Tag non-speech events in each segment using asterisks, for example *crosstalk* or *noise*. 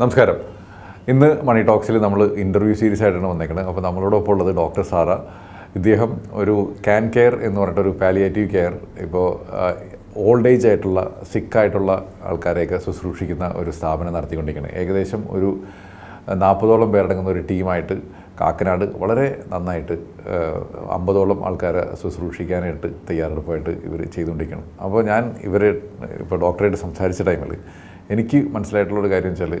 നമസ്കാരം. ഇന്ന് മണി ടോക്സിൽ നമ്മൾ ഇന്റർവ്യൂ സീരീസ് ആയിട്ടാണ് വന്നേക്കുന്നത് അപ്പോൾ നമ്മളോടൊപ്പം ഉള്ളത് ഡോക്ടർ സാറ. ഇദ്ദേഹം ഒരു ക്യാൻ കെയർ എന്ന് പറഞ്ഞിട്ടൊരു പാലിയേറ്റീവ് കെയർ ഇപ്പോൾ ഓൾഡ് ഏജ് ആയിട്ടുള്ള സിക്കായിട്ടുള്ള ആൾക്കാരെയൊക്കെ ശുശ്രൂഷിക്കുന്ന ഒരു സ്ഥാപനം നടത്തിക്കൊണ്ടിരിക്കുന്നത് ഏകദേശം ഒരു നാൽപ്പതോളം പേരടങ്ങുന്ന ഒരു ടീമായിട്ട് കാക്കനാട് വളരെ നന്നായിട്ട് അമ്പതോളം ആൾക്കാരെ ശുശ്രൂഷിക്കാനായിട്ട് തയ്യാറെടുപ്പായിട്ട് ഇവർ ചെയ്തുകൊണ്ടിരിക്കണം. അപ്പോൾ ഞാൻ ഇവരെ ഇപ്പോൾ ഡോക്ടറായിട്ട് സംസാരിച്ച ടൈമിൽ എനിക്ക് മനസ്സിലായിട്ടുള്ള ഒരു കാര്യം വെച്ചാൽ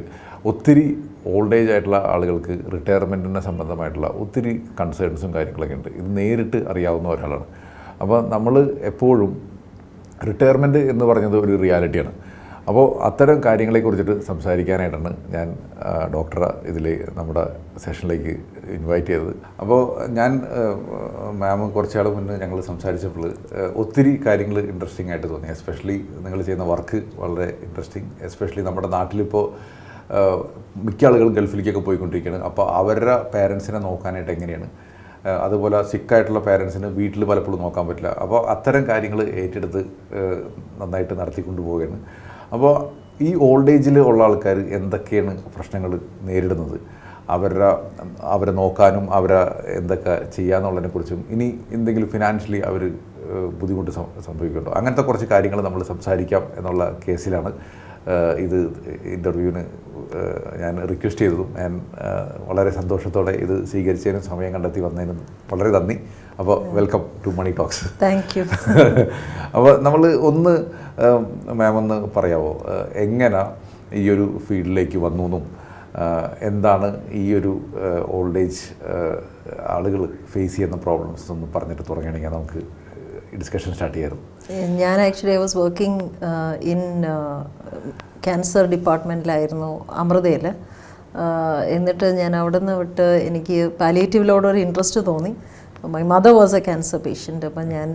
ഒത്തിരി ഓൾഡ് ഏജ് ആയിട്ടുള്ള ആളുകൾക്ക് റിട്ടയർമെന്റിനെ സംബന്ധമായിട്ടുള്ള ഒത്തിരി കൺസേൺസും കാര്യങ്ങളൊക്കെ ഉണ്ട്. ഇത് നേരിട്ട് അറിയാവുന്ന ഒരാളാണ്. അപ്പോൾ നമ്മൾ എപ്പോഴും റിട്ടയർമെന്റ് എന്ന് പറഞ്ഞത് ഒരു റിയാലിറ്റിയാണ് അപ്പോൾ അത്തരം കാര്യങ്ങളെ കുറിച്ചിട്ട് സംസാരിക്കാനായിട്ടാണ് ഞാൻ ഡോക്ടറെ ഇതിൽ നമ്മുടെ സെഷനിലേക്ക് ഇൻവൈറ്റ് ചെയ്തത്. അപ്പോൾ ഞാൻ മാം കുറച്ചാൾ മുന്നേ ഞങ്ങൾ സംസാരിച്ചപ്പോൾ ഒത്തിരി കാര്യങ്ങൾ ഇൻട്രസ്റ്റിംഗ് ആയിട്ട് തോന്നി. എസ്പെഷ്യലി നിങ്ങൾ ചെയ്യുന്ന വർക്ക് വളരെ ഇൻട്രസ്റ്റിംഗ് എസ്പെഷ്യലി നമ്മുടെ നാട്ടിലിപ്പോൾ മിക്ക ആളുകളും ഗൾഫിലേക്കൊക്കെ പോയിക്കൊണ്ടിരിക്കുകയാണ് അപ്പോൾ അവരുടെ പേരൻസിനെ നോക്കാനായിട്ട് എങ്ങനെയാണ്? അതുപോലെ സിക്കായിട്ടുള്ള പേരൻസിന് വീട്ടിൽ പലപ്പോഴും നോക്കാൻ പറ്റില്ല. അപ്പോൾ അത്തരം കാര്യങ്ങൾ ഏറ്റെടുത്ത് നന്നായിട്ട് നടത്തിക്കൊണ്ടു പോവുകയാണ് അപ്പോൾ ഈ ഓൾഡ് ഏജിൽ ഉള്ള ആൾക്കാർ എന്തൊക്കെയാണ് പ്രശ്നങ്ങൾ നേരിടുന്നത്? അവരുടെ അവരെ നോക്കാനും അവരെ എന്തൊക്കെ ചെയ്യാന്നുള്ളതിനെ കുറിച്ചും ഇനി എന്തെങ്കിലും ഫിനാൻഷ്യലി അവർ ബുദ്ധിമുട്ട് സംഭവിക്കുന്നുണ്ടോ? അങ്ങനത്തെ കുറച്ച് കാര്യങ്ങൾ നമ്മൾ സംസാരിക്കാം എന്നുള്ള കേസിലാണ് ഇത് ഇന്റർവ്യൂവിന് ഞാൻ റിക്വസ്റ്റ് ചെയ്തതും. ഞാൻ വളരെ സന്തോഷത്തോടെ ഇത് സ്വീകരിച്ചതിനും സമയം കണ്ടെത്തി വന്നതിനും വളരെ നന്ദി. അപ്പോൾ welcome to money talks thank you അപ്പോൾ നമ്മൾ ഒന്ന് മാം ഒന്ന് പറയാമോ എങ്ങനെ ഈ ഒരു ഫീൽഡിലേക്ക് വന്നു എന്നും? എന്താണ് ഈ ഒരു ഓൾഡ് ഏജ് ആളുകൾ ഫേസ് ചെയ്യുന്ന പ്രോബ്ലംസ് ഒന്ന് പറഞ്ഞിട്ട് തുടങ്ങുകയാണെങ്കിൽ നമുക്ക് ഡിസ്കഷൻ സ്റ്റാർട്ട് ചെയ്യായിരുന്നു. ഞാൻ actually I was working in cancer ഡിപ്പാർട്ട്മെന്റിലായിരുന്നു അമൃതയിൽ എന്നിട്ട് ഞാൻ അവിടെ നിന്ന് വിട്ട് എനിക്ക് പാലിയേറ്റീവിലോട് ഒരു ഇൻട്രസ്റ്റ് തോന്നി. My mother was a cancer patient അപ്പം ഞാൻ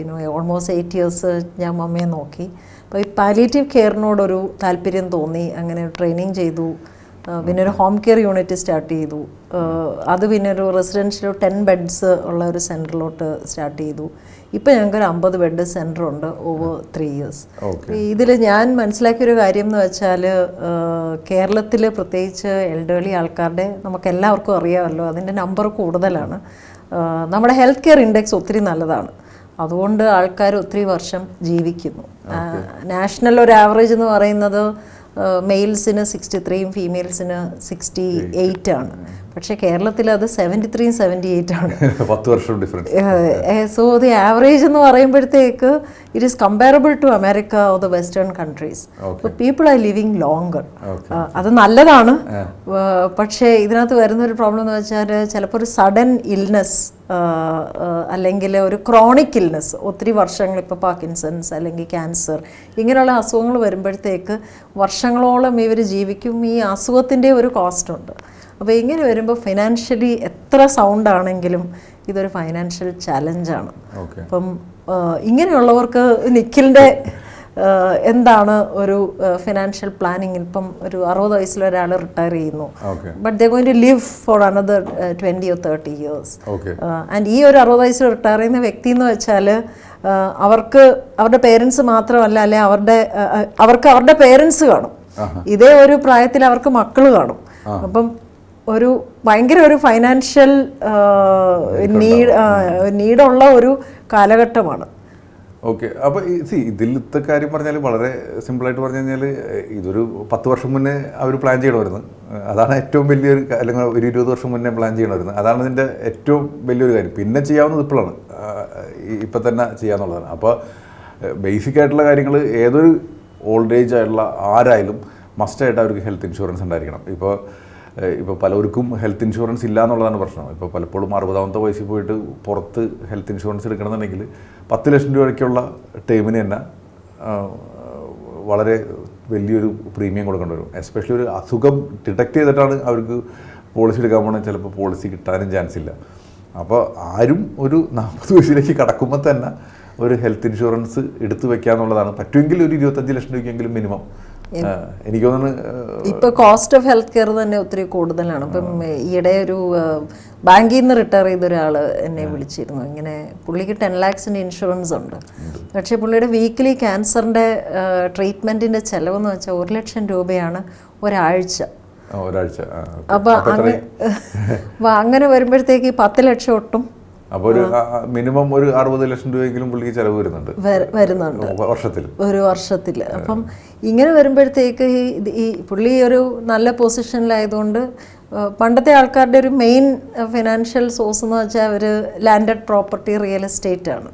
യുനോ ഓൾമോസ്റ്റ് എയ്റ്റ് ഇയേഴ്സ് ഞാൻ മമ്മയെ നോക്കി. അപ്പോൾ ഈ പാലിയേറ്റീവ് കെയറിനോടൊരു താല്പര്യം തോന്നി. അങ്ങനെ ട്രെയിനിങ് ചെയ്തു. പിന്നെ ഒരു ഹോം കെയർ യൂണിറ്റ് സ്റ്റാർട്ട് ചെയ്തു. അത് പിന്നെ ഒരു റെസിഡൻഷ്യൽ ടെൻ ബെഡ്സ് ഉള്ള ഒരു സെന്ററിലോട്ട് സ്റ്റാർട്ട് ചെയ്തു. ഇപ്പം ഞങ്ങൾക്ക് ഒരു അമ്പത് ബെഡ് സെന്റർ ഉണ്ട് ഓവർ ത്രീ ഇയേഴ്സ് ഇതിൽ ഞാൻ മനസ്സിലാക്കിയൊരു കാര്യം എന്ന് വെച്ചാൽ കേരളത്തിൽ പ്രത്യേകിച്ച് എൽഡേർലി ആൾക്കാരുടെ നമുക്ക് എല്ലാവർക്കും അറിയാമല്ലോ. അതിന്റെ നമ്പർ കൂടുതലാണ്. നമ്മുടെ ഹെൽത്ത് കെയർ ഇൻഡെക്സ് ഒത്തിരി നല്ലതാണ്. അതുകൊണ്ട് ആൾക്കാർ ഒത്തിരി വർഷം ജീവിക്കുന്നു. നാഷണൽ ഒരു ആവറേജ് എന്ന് പറയുന്നത് മെയിൽസിന് സിക്സ്റ്റി ത്രീയും ഫീമെയിൽസിന് സിക്സ്റ്റി എയ്റ്റ് ആണ്. പക്ഷേ കേരളത്തിൽ അത് സെവന്റി ത്രീയും സെവന്റി എയ്റ്റ് ആണ്. പത്ത് വർഷം ഡിഫറൻസ് സോ ദി ആവറേജ് എന്ന് പറയുമ്പോഴത്തേക്ക് it is comparable to America or the western countries people are living longer അത് നല്ലതാണ്. പക്ഷേ ഇതിനകത്ത് വരുന്ന ഒരു പ്രോബ്ലം എന്ന് വെച്ചാൽ ചിലപ്പോൾ ഒരു സഡൻ ഇൽനെസ് അല്ലെങ്കിൽ ഒരു ക്രോണിക് ഇൽനെസ് ഒത്തിരി വർഷങ്ങൾ ഇപ്പോൾ പാർക്കിൻസൺസ് അല്ലെങ്കിൽ ക്യാൻസർ ഇങ്ങനെയുള്ള അസുഖങ്ങൾ വരുമ്പോഴത്തേക്ക് വർഷങ്ങളോളം ഇവർ ജീവിക്കും. ഈ അസുഖത്തിന്റെ ഒരു കോസ്റ്റ് ഉണ്ട്. അപ്പോൾ ഇങ്ങനെ വരുമ്പോൾ ഫിനാൻഷ്യലി എത്ര സൗണ്ട് ആണെങ്കിലും ഇതൊരു ഫൈനാൻഷ്യൽ ചലഞ്ചാണ് അപ്പം ഇങ്ങനെയുള്ളവർക്ക് നിഖിലിന്റെ എന്താണ് ഒരു ഫിനാൻഷ്യൽ പ്ലാനിങ് ഇപ്പം ഒരു അറുപത് വയസ്സിൽ ഒരാൾ റിട്ടയർ ചെയ്യുന്നു. But they going to live for another twenty or thirty years and ഈ ഒരു അറുപത് വയസ്സിൽ റിട്ടയർ ചെയ്യുന്ന വ്യക്തി എന്ന് വെച്ചാൽ അവർക്ക് അവരുടെ പേരൻസ് മാത്രമല്ല അല്ലെ അവരുടെ അവർക്ക് അവരുടെ പേരൻസ് കാണും. ഇതേ ഒരു പ്രായത്തിൽ അവർക്ക് മക്കൾ കാണും. അപ്പം ഒരു ഭയങ്കര ഒരു ഫൈനാൻഷ്യൽ നീഡ് നീഡുള്ള ഒരു കാലഘട്ടമാണ്. ഓക്കെ. അപ്പോൾ സി ഇതിലത്തെ കാര്യം പറഞ്ഞാൽ വളരെ സിമ്പിളായിട്ട് പറഞ്ഞു കഴിഞ്ഞാൽ ഇതൊരു പത്ത് വർഷം മുന്നേ അവർ പ്ലാൻ ചെയ്യണമായിരുന്നു. അതാണ് ഏറ്റവും വലിയൊരു അല്ലെങ്കിൽ ഒരു ഇരുപത് വർഷം മുന്നേ പ്ലാൻ ചെയ്യണമായിരുന്നു. അതാണ് ഇതിന്റെ ഏറ്റവും വലിയൊരു കാര്യം. പിന്നെ ചെയ്യാവുന്നത് ഇപ്പോഴാണ്. ഇപ്പം തന്നെ ചെയ്യാന്നുള്ളതാണ്. അപ്പോൾ ബേസിക് ആയിട്ടുള്ള കാര്യങ്ങൾ ഏതൊരു ഓൾഡ് ഏജ് ആയിട്ടുള്ള ആരായാലും മസ്റ്റായിട്ട് അവർക്ക് ഹെൽത്ത് ഇൻഷുറൻസ് ഉണ്ടായിരിക്കണം. ഇപ്പോൾ ഇപ്പോൾ പലർക്കും ഹെൽത്ത് ഇൻഷുറൻസ് ഇല്ല എന്നുള്ളതാണ് പ്രശ്നം. ഇപ്പോൾ പലപ്പോഴും അറുപതാമത്തെ വയസ്സിൽ പോയിട്ട് പുറത്ത് ഹെൽത്ത് ഇൻഷുറൻസ് എടുക്കണമെന്നുണ്ടെങ്കിൽ പത്ത് ലക്ഷം രൂപയ്ക്കുള്ള ടേമിന് തന്നെ വളരെ വലിയൊരു പ്രീമിയം കൊടുക്കേണ്ടി വരും. എസ്പെഷ്യലി ഒരു അസുഖം ഡിറ്റക്ട് ചെയ്തിട്ടാണ് അവർക്ക് പോളിസി എടുക്കാൻ പോകണമെങ്കിൽ ചിലപ്പോൾ പോളിസി കിട്ടാനും ചാൻസ് ഇല്ല. അപ്പോൾ ആരും ഒരു നാൽപ്പത് വയസ്സിലേക്ക് കടക്കുമ്പോൾ തന്നെ ഒരു ഹെൽത്ത് ഇൻഷുറൻസ് എടുത്തു വെക്കുക എന്നുള്ളതാണ് പറ്റുമെങ്കിൽ ഒരു ഇരുപത്തഞ്ച് ലക്ഷം രൂപയ്ക്കെങ്കിലും മിനിമം എനിക്ക് തോന്നുന്നു ഇപ്പൊ കോസ്റ്റ് ഓഫ് ഹെൽത്ത് കെയർ തന്നെ ഒത്തിരി കൂടുതലാണ്. ഇപ്പം ഈയിടെ ഒരു ബാങ്കിൽ നിന്ന് റിട്ടയർ ചെയ്ത ഒരാൾ എന്നെ വിളിച്ചിരുന്നു. ഇങ്ങനെ പുള്ളിക്ക് ടെൻ ലാക്സിന്റെ ഇൻഷുറൻസ് ഉണ്ട്. പക്ഷേ പുള്ളിയുടെ വീക്കിലി ക്യാൻസറിന്റെ ട്രീറ്റ്മെന്റിന്റെ ചിലവെന്ന് വെച്ചാൽ ഒരു ലക്ഷം രൂപയാണ് ഒരാഴ്ച. ഒരാഴ്ച. അപ്പോൾ അങ്ങനെ വരുമ്പോഴത്തേക്ക് പത്ത് ലക്ഷം ഒട്ടും. അപ്പോൾ ഒരു മിനിമം ഒരു അറുപത് ലക്ഷം രൂപയെങ്കിലും പുള്ളിക്ക് ചെലവ് വരുന്നുണ്ട്. വര- വരുന്നുണ്ട്. വർഷത്തിൽ. ഒരു വർഷത്തിൽ. അപ്പം ഇങ്ങനെ വരുമ്പോഴത്തേക്ക് ഈ പുള്ളി ഒരു നല്ല പൊസിഷനിലായതുകൊണ്ട് പണ്ടത്തെ ആൾക്കാരുടെ ഒരു മെയിൻ ഫിനാൻഷ്യൽ സോഴ്സ് എന്ന് വെച്ചാൽ അവർ ലാൻഡഡ് പ്രോപ്പർട്ടി റിയൽ എസ്റ്റേറ്റ് ആണ്.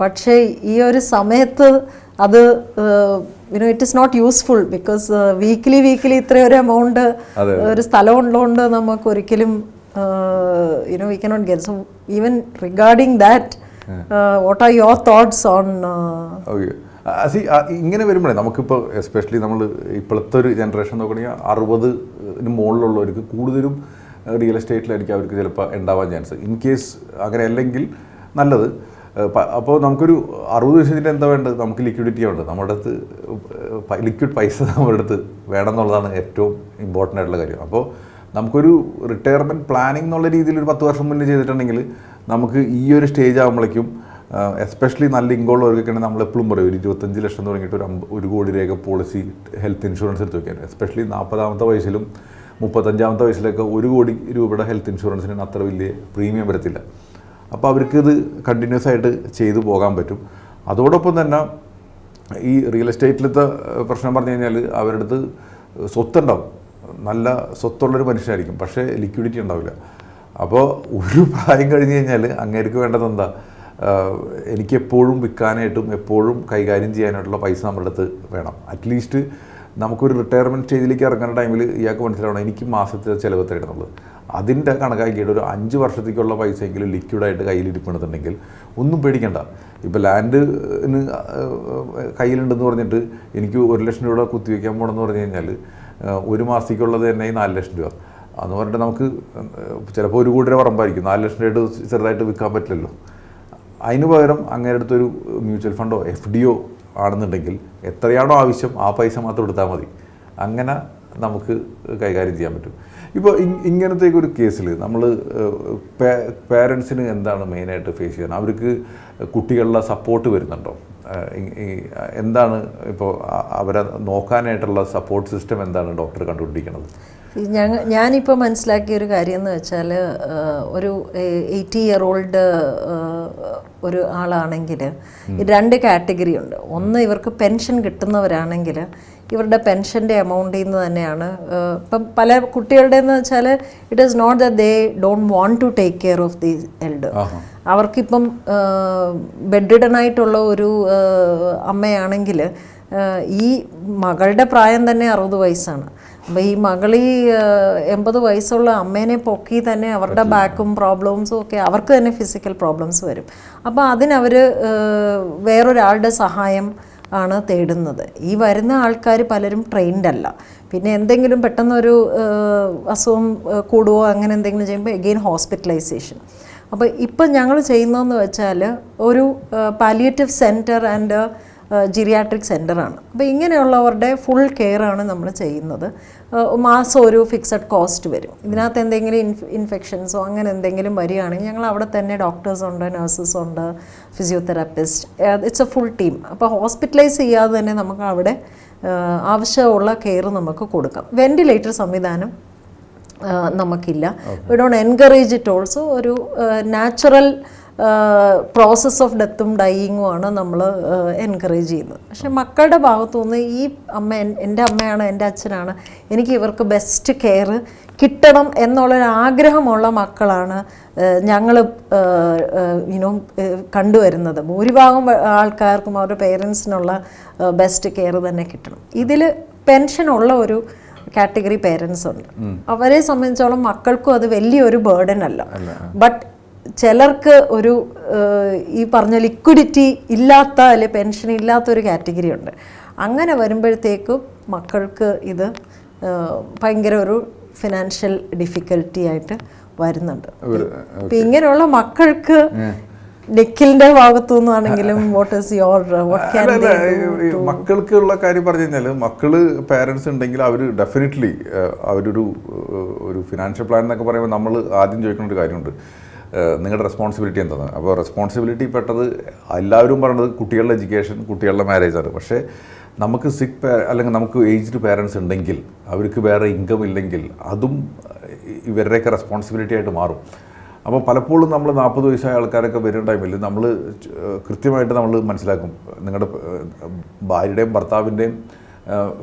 പക്ഷേ ഈ ഒരു സമയത്ത് അത് you know it is not useful because weekly weekly ഇത്രയൊരു amount ഒരു സ്ഥലം ഉള്ളതുകൊണ്ട് നമുക്ക് ഒരിക്കലും you know get. So, even regarding that, uh, what are your thoughts on? Uh, okay. സി ഇങ്ങനെ വരുമ്പോഴേ നമുക്കിപ്പോൾ എസ്പെഷ്യലി നമ്മൾ ഇപ്പോഴത്തെ ഒരു ജനറേഷൻ നോക്കുകയാണെങ്കിൽ അറുപതിന് മുകളിലുള്ളവർക്ക് കൂടുതലും റിയൽ എസ്റ്റേറ്റിലായിരിക്കും അവർക്ക് ചിലപ്പോൾ ഉണ്ടാവാൻ ചാൻസ് ഇൻ കേസ് അങ്ങനെ അല്ലെങ്കിൽ നല്ലത് അപ്പോൾ നമുക്കൊരു അറുപത് വയസ്സിന്റെ എന്താ വേണ്ടത് നമുക്ക് ലിക്വിഡിറ്റി ഉണ്ട് നമ്മുടെ അടുത്ത് ലിക്വിഡ് പൈസ *laughs* നമ്മുടെ അടുത്ത് വേണം എന്നുള്ളതാണ് ഏറ്റവും ഇമ്പോർട്ടന്റ് ആയിട്ടുള്ള കാര്യം അപ്പോൾ നമുക്കൊരു റിട്ടയർമെന്റ് പ്ലാനിങ് എന്നുള്ള രീതിയിൽ ഒരു പത്ത് വർഷം മുന്നേ ചെയ്തിട്ടുണ്ടെങ്കിൽ നമുക്ക് ഈ ഒരു സ്റ്റേജ് ആകുമ്പോഴേക്കും എസ്പെഷ്യലി നല്ല ഇൻകോളുള്ളവർക്കൊക്കെയാണ് നമ്മൾ എപ്പോഴും പറയും ഒരു ഇരുപത്തഞ്ച് ലക്ഷം തുടങ്ങിയിട്ട് ഒരു ഒരു കോടി രേഖ പോളിസി ഹെൽത്ത് ഇൻഷുറൻസ് എടുത്ത് വയ്ക്കാൻ എസ്പെഷ്യലി നാൽപ്പതാമത്തെ വയസ്സിലും മുപ്പത്തഞ്ചാമത്തെ വയസ്സിലൊക്കെ ഒരു കോടി രൂപയുടെ ഹെൽത്ത് ഇൻഷുറൻസിന് അത്ര വലിയ പ്രീമിയം വരത്തില്ല. അപ്പോൾ അവർക്കിത് കണ്ടിന്യൂസ് ആയിട്ട് ചെയ്തു പോകാൻ പറ്റും. അതോടൊപ്പം തന്നെ ഈ റിയൽ എസ്റ്റേറ്റിലത്തെ പ്രശ്നം പറഞ്ഞു കഴിഞ്ഞാൽ അവരുടെ അടുത്ത് സ്വത്തുണ്ടാവും. നല്ല സ്വത്തുള്ളൊരു മനുഷ്യനായിരിക്കും പക്ഷേ ലിക്വിഡിറ്റി ഉണ്ടാവില്ല. അപ്പോൾ ഒരു പ്രായം കഴിഞ്ഞ് കഴിഞ്ഞാൽ അങ്ങേർക്ക് വേണ്ടത് എന്താ? എനിക്ക് എപ്പോഴും വിൽക്കാനായിട്ടും എപ്പോഴും കൈകാര്യം ചെയ്യാനായിട്ടുള്ള പൈസ നമ്മുടെ അടുത്ത് വേണം. അറ്റ്ലീസ്റ്റ് നമുക്കൊരു റിട്ടയർമെന്റ് സ്റ്റേജിലേക്ക് ഇറങ്ങുന്ന ടൈമിൽ ഇയാൾക്ക് മനസ്സിലാവണം എനിക്ക് മാസത്തെ ചിലവ് തരുന്നുള്ളത് അതിന്റെ കണക്കാക്കിയിട്ട് ഒരു അഞ്ച് വർഷത്തേക്കുള്ള പൈസയെങ്കിലും ലിക്വിഡായിട്ട് കയ്യിലിരിപ്പുണ്ടെന്നുണ്ടെങ്കിൽ ഒന്നും പേടിക്കണ്ട. ഇപ്പോൾ ലാൻഡിന് കയ്യിലുണ്ടെന്ന് പറഞ്ഞിട്ട് എനിക്ക് ഒരു ലക്ഷം രൂപ കുത്തിവെക്കാൻ പോകണമെന്ന് പറഞ്ഞു കഴിഞ്ഞാൽ ഒരു മാസത്തേക്കുള്ളത് തന്നെ ഈ നാല് ലക്ഷം രൂപ. അന്ന് പറഞ്ഞിട്ട് നമുക്ക് ചിലപ്പോൾ ഒരു കൂട്ടര പറമ്പായിരിക്കും. നാല് ലക്ഷം രൂപ ചെറുതായിട്ട് വിൽക്കാൻ പറ്റില്ലല്ലോ. അതിന് പകരം അങ്ങനെ അടുത്തൊരു മ്യൂച്വൽ ഫണ്ടോ എഫ് ഡിയോ ആണെന്നുണ്ടെങ്കിൽ എത്രയാണോ ആവശ്യം ആ പൈസ മാത്രം എടുത്താൽ മതി. അങ്ങനെ നമുക്ക് കൈകാര്യം ചെയ്യാൻ പറ്റും. ഇപ്പോൾ ഇങ്ങനത്തെ ഒരു കേസിൽ നമ്മൾ പേരൻസിന് എന്താണ് മെയിനായിട്ട് ഫേസ് ചെയ്യുന്നത് അവർക്ക് കുട്ടികളുടെ സപ്പോർട്ട് വരുന്നുണ്ടോ? എന്താണ് ഇപ്പോൾ അവരെ നോക്കാനായിട്ടുള്ള സപ്പോർട്ട് സിസ്റ്റം എന്താണ് ഡോക്ടർ കണ്ടുപിടിക്കുന്നത് ഞങ്ങൾ ഞാനിപ്പോൾ മനസ്സിലാക്കിയ ഒരു കാര്യം എന്ന് വെച്ചാൽ ഒരു എയ്റ്റി ഇയർ ഓൾഡ് ഒരു ആളാണെങ്കിൽ രണ്ട് കാറ്റഗറി ഉണ്ട്. ഒന്ന് ഇവർക്ക് പെൻഷൻ കിട്ടുന്നവരാണെങ്കിൽ ഇവരുടെ പെൻഷന്റെ എമൗണ്ടിൽ നിന്ന് തന്നെയാണ്. ഇപ്പം പല കുട്ടികളുടെ എന്ന് വെച്ചാൽ it is not the they don't want to take care of the elder അവർക്കിപ്പം bed ആയിട്ടുള്ള ഒരു അമ്മയാണെങ്കിൽ ഈ മകളുടെ പ്രായം തന്നെ അറുപത് വയസ്സാണ്. അപ്പോൾ ഈ മകളി എൺപത് വയസ്സുള്ള അമ്മേനെ പൊക്കി തന്നെ അവരുടെ ബാക്കും പ്രോബ്ലംസും ഒക്കെ അവർക്ക് തന്നെ ഫിസിക്കൽ പ്രോബ്ലംസ് വരും. അപ്പോൾ അതിനവർ വേറൊരാളുടെ സഹായം ആണ് തേടുന്നത്. ഈ വരുന്ന ആൾക്കാർ പലരും ട്രെയിൻഡ് അല്ല. പിന്നെ എന്തെങ്കിലും പെട്ടെന്നൊരു അസുഖം കൂടുവോ അങ്ങനെ എന്തെങ്കിലും ചെയ്യുമ്പോൾ എഗെയിൻ ഹോസ്പിറ്റലൈസേഷൻ അപ്പോൾ ഇപ്പം ഞങ്ങൾ ചെയ്യുന്നതെന്ന് വെച്ചാൽ ഒരു പാലിയേറ്റീവ് സെന്റർ ആൻഡ് ജിറിയാട്രിക് സെന്ററാണ് അപ്പോൾ ഇങ്ങനെയുള്ളവരുടെ ഫുൾ കെയറാണ് നമ്മൾ ചെയ്യുന്നത്. മാസം ഒരു ഫിക്സഡ് കോസ്റ്റ് വരും. ഇതിനകത്ത് എന്തെങ്കിലും ഇൻഫ് ഇൻഫെക്ഷൻസോ അങ്ങനെ എന്തെങ്കിലും വരികയാണെങ്കിൽ ഞങ്ങൾ അവിടെ തന്നെ ഡോക്ടേഴ്സ് ഉണ്ട് നഴ്സസ് ഉണ്ട് physiotherapist it's a full team അപ്പോൾ ഹോസ്പിറ്റലൈസ് ചെയ്യാതെ തന്നെ നമുക്ക് അവിടെ ആവശ്യമുള്ള കെയർ നമുക്ക് കൊടുക്കാം. വെന്റിലേറ്റർ സംവിധാനം നമുക്കില്ല. We don't encourage it also ഒരു നാച്ചുറൽ പ്രോസസ് ഓഫ് ഡെത്തും ഡൈയിങ്ങുമാണ് നമ്മൾ എൻകറേജ് ചെയ്യുന്നത്. പക്ഷെ മക്കളുടെ ഭാഗത്തു നിന്ന് ഈ അമ്മ എന്റെ അമ്മയാണ് എന്റെ അച്ഛനാണ് എനിക്ക് ഇവർക്ക് ബെസ്റ്റ് കെയർ കിട്ടണം എന്നുള്ളൊരു ആഗ്രഹമുള്ള മക്കളാണ് ഞങ്ങൾ യുനോ കണ്ടുവരുന്നത്. ഭൂരിഭാഗം ആൾക്കാർക്കും അവരുടെ പേരൻസിനുള്ള ബെസ്റ്റ് കെയർ തന്നെ കിട്ടണം. ഇതിൽ പെൻഷനുള്ള ഒരു കാറ്റഗറി പേരൻസ് ഉണ്ട്. അവരെ സംബന്ധിച്ചോളം മക്കൾക്കും അത് വലിയൊരു ബേർഡൻ അല്ല. ബട്ട് ചിലർക്ക് ഒരു ഈ പറഞ്ഞ ലിക്വിഡിറ്റി ഇല്ലാത്ത അല്ലെ പെൻഷൻ ഇല്ലാത്ത ഒരു കാറ്റഗറി ഉണ്ട്. അങ്ങനെ വരുമ്പോഴത്തേക്കും മക്കൾക്ക് ഇത് ഭയങ്കര ഒരു ഫിനാൻഷ്യൽ ഡിഫിക്കൽറ്റി ആയിട്ട് വരുന്നുണ്ട്. അപ്പം ഇപ്പം ഇങ്ങനെയുള്ള മക്കൾക്ക് നിഖിലിന്റെ ഭാഗത്തു നിന്നാണെങ്കിലും വാട്ട് ഈസ് യോർ ഈ മക്കൾക്കുള്ള കാര്യം പറഞ്ഞു കഴിഞ്ഞാൽ മക്കൾ പാരൻസ് ഉണ്ടെങ്കിൽ അവർ ഡെഫിനറ്റ്ലി അവരൊരു ഒരു ഫിനാൻഷ്യൽ പ്ലാൻ എന്നൊക്കെ പറയുമ്പോൾ നമ്മൾ ആദ്യം ചോദിക്കുന്ന ഒരു കാര്യമുണ്ട്. നിങ്ങളുടെ റെസ്പോൺസിബിലിറ്റി എന്താണ്? അപ്പോൾ റെസ്പോൺസിബിലിറ്റി പെട്ടത് എല്ലാവരും പറയുന്നത് കുട്ടികളുടെ എഡ്യൂക്കേഷൻ കുട്ടികളുടെ മാരേജാണ് പക്ഷേ നമുക്ക് സിക്ക് അല്ലെങ്കിൽ നമുക്ക് ഏജ്ഡ് പേരൻസ് ഉണ്ടെങ്കിൽ അവർക്ക് വേറെ ഇൻകം ഇല്ലെങ്കിൽ അതും ഇവരുടെയൊക്കെ റെസ്പോൺസിബിലിറ്റി ആയിട്ട് മാറും. അപ്പോൾ പലപ്പോഴും നമ്മൾ നാൽപ്പത് വയസ്സായ ആൾക്കാരൊക്കെ വരുന്ന ടൈമിൽ നമ്മൾ കൃത്യമായിട്ട് നമ്മൾ മനസ്സിലാക്കും. നിങ്ങളുടെ ഭാര്യയുടെയും ഭർത്താവിന്റെയും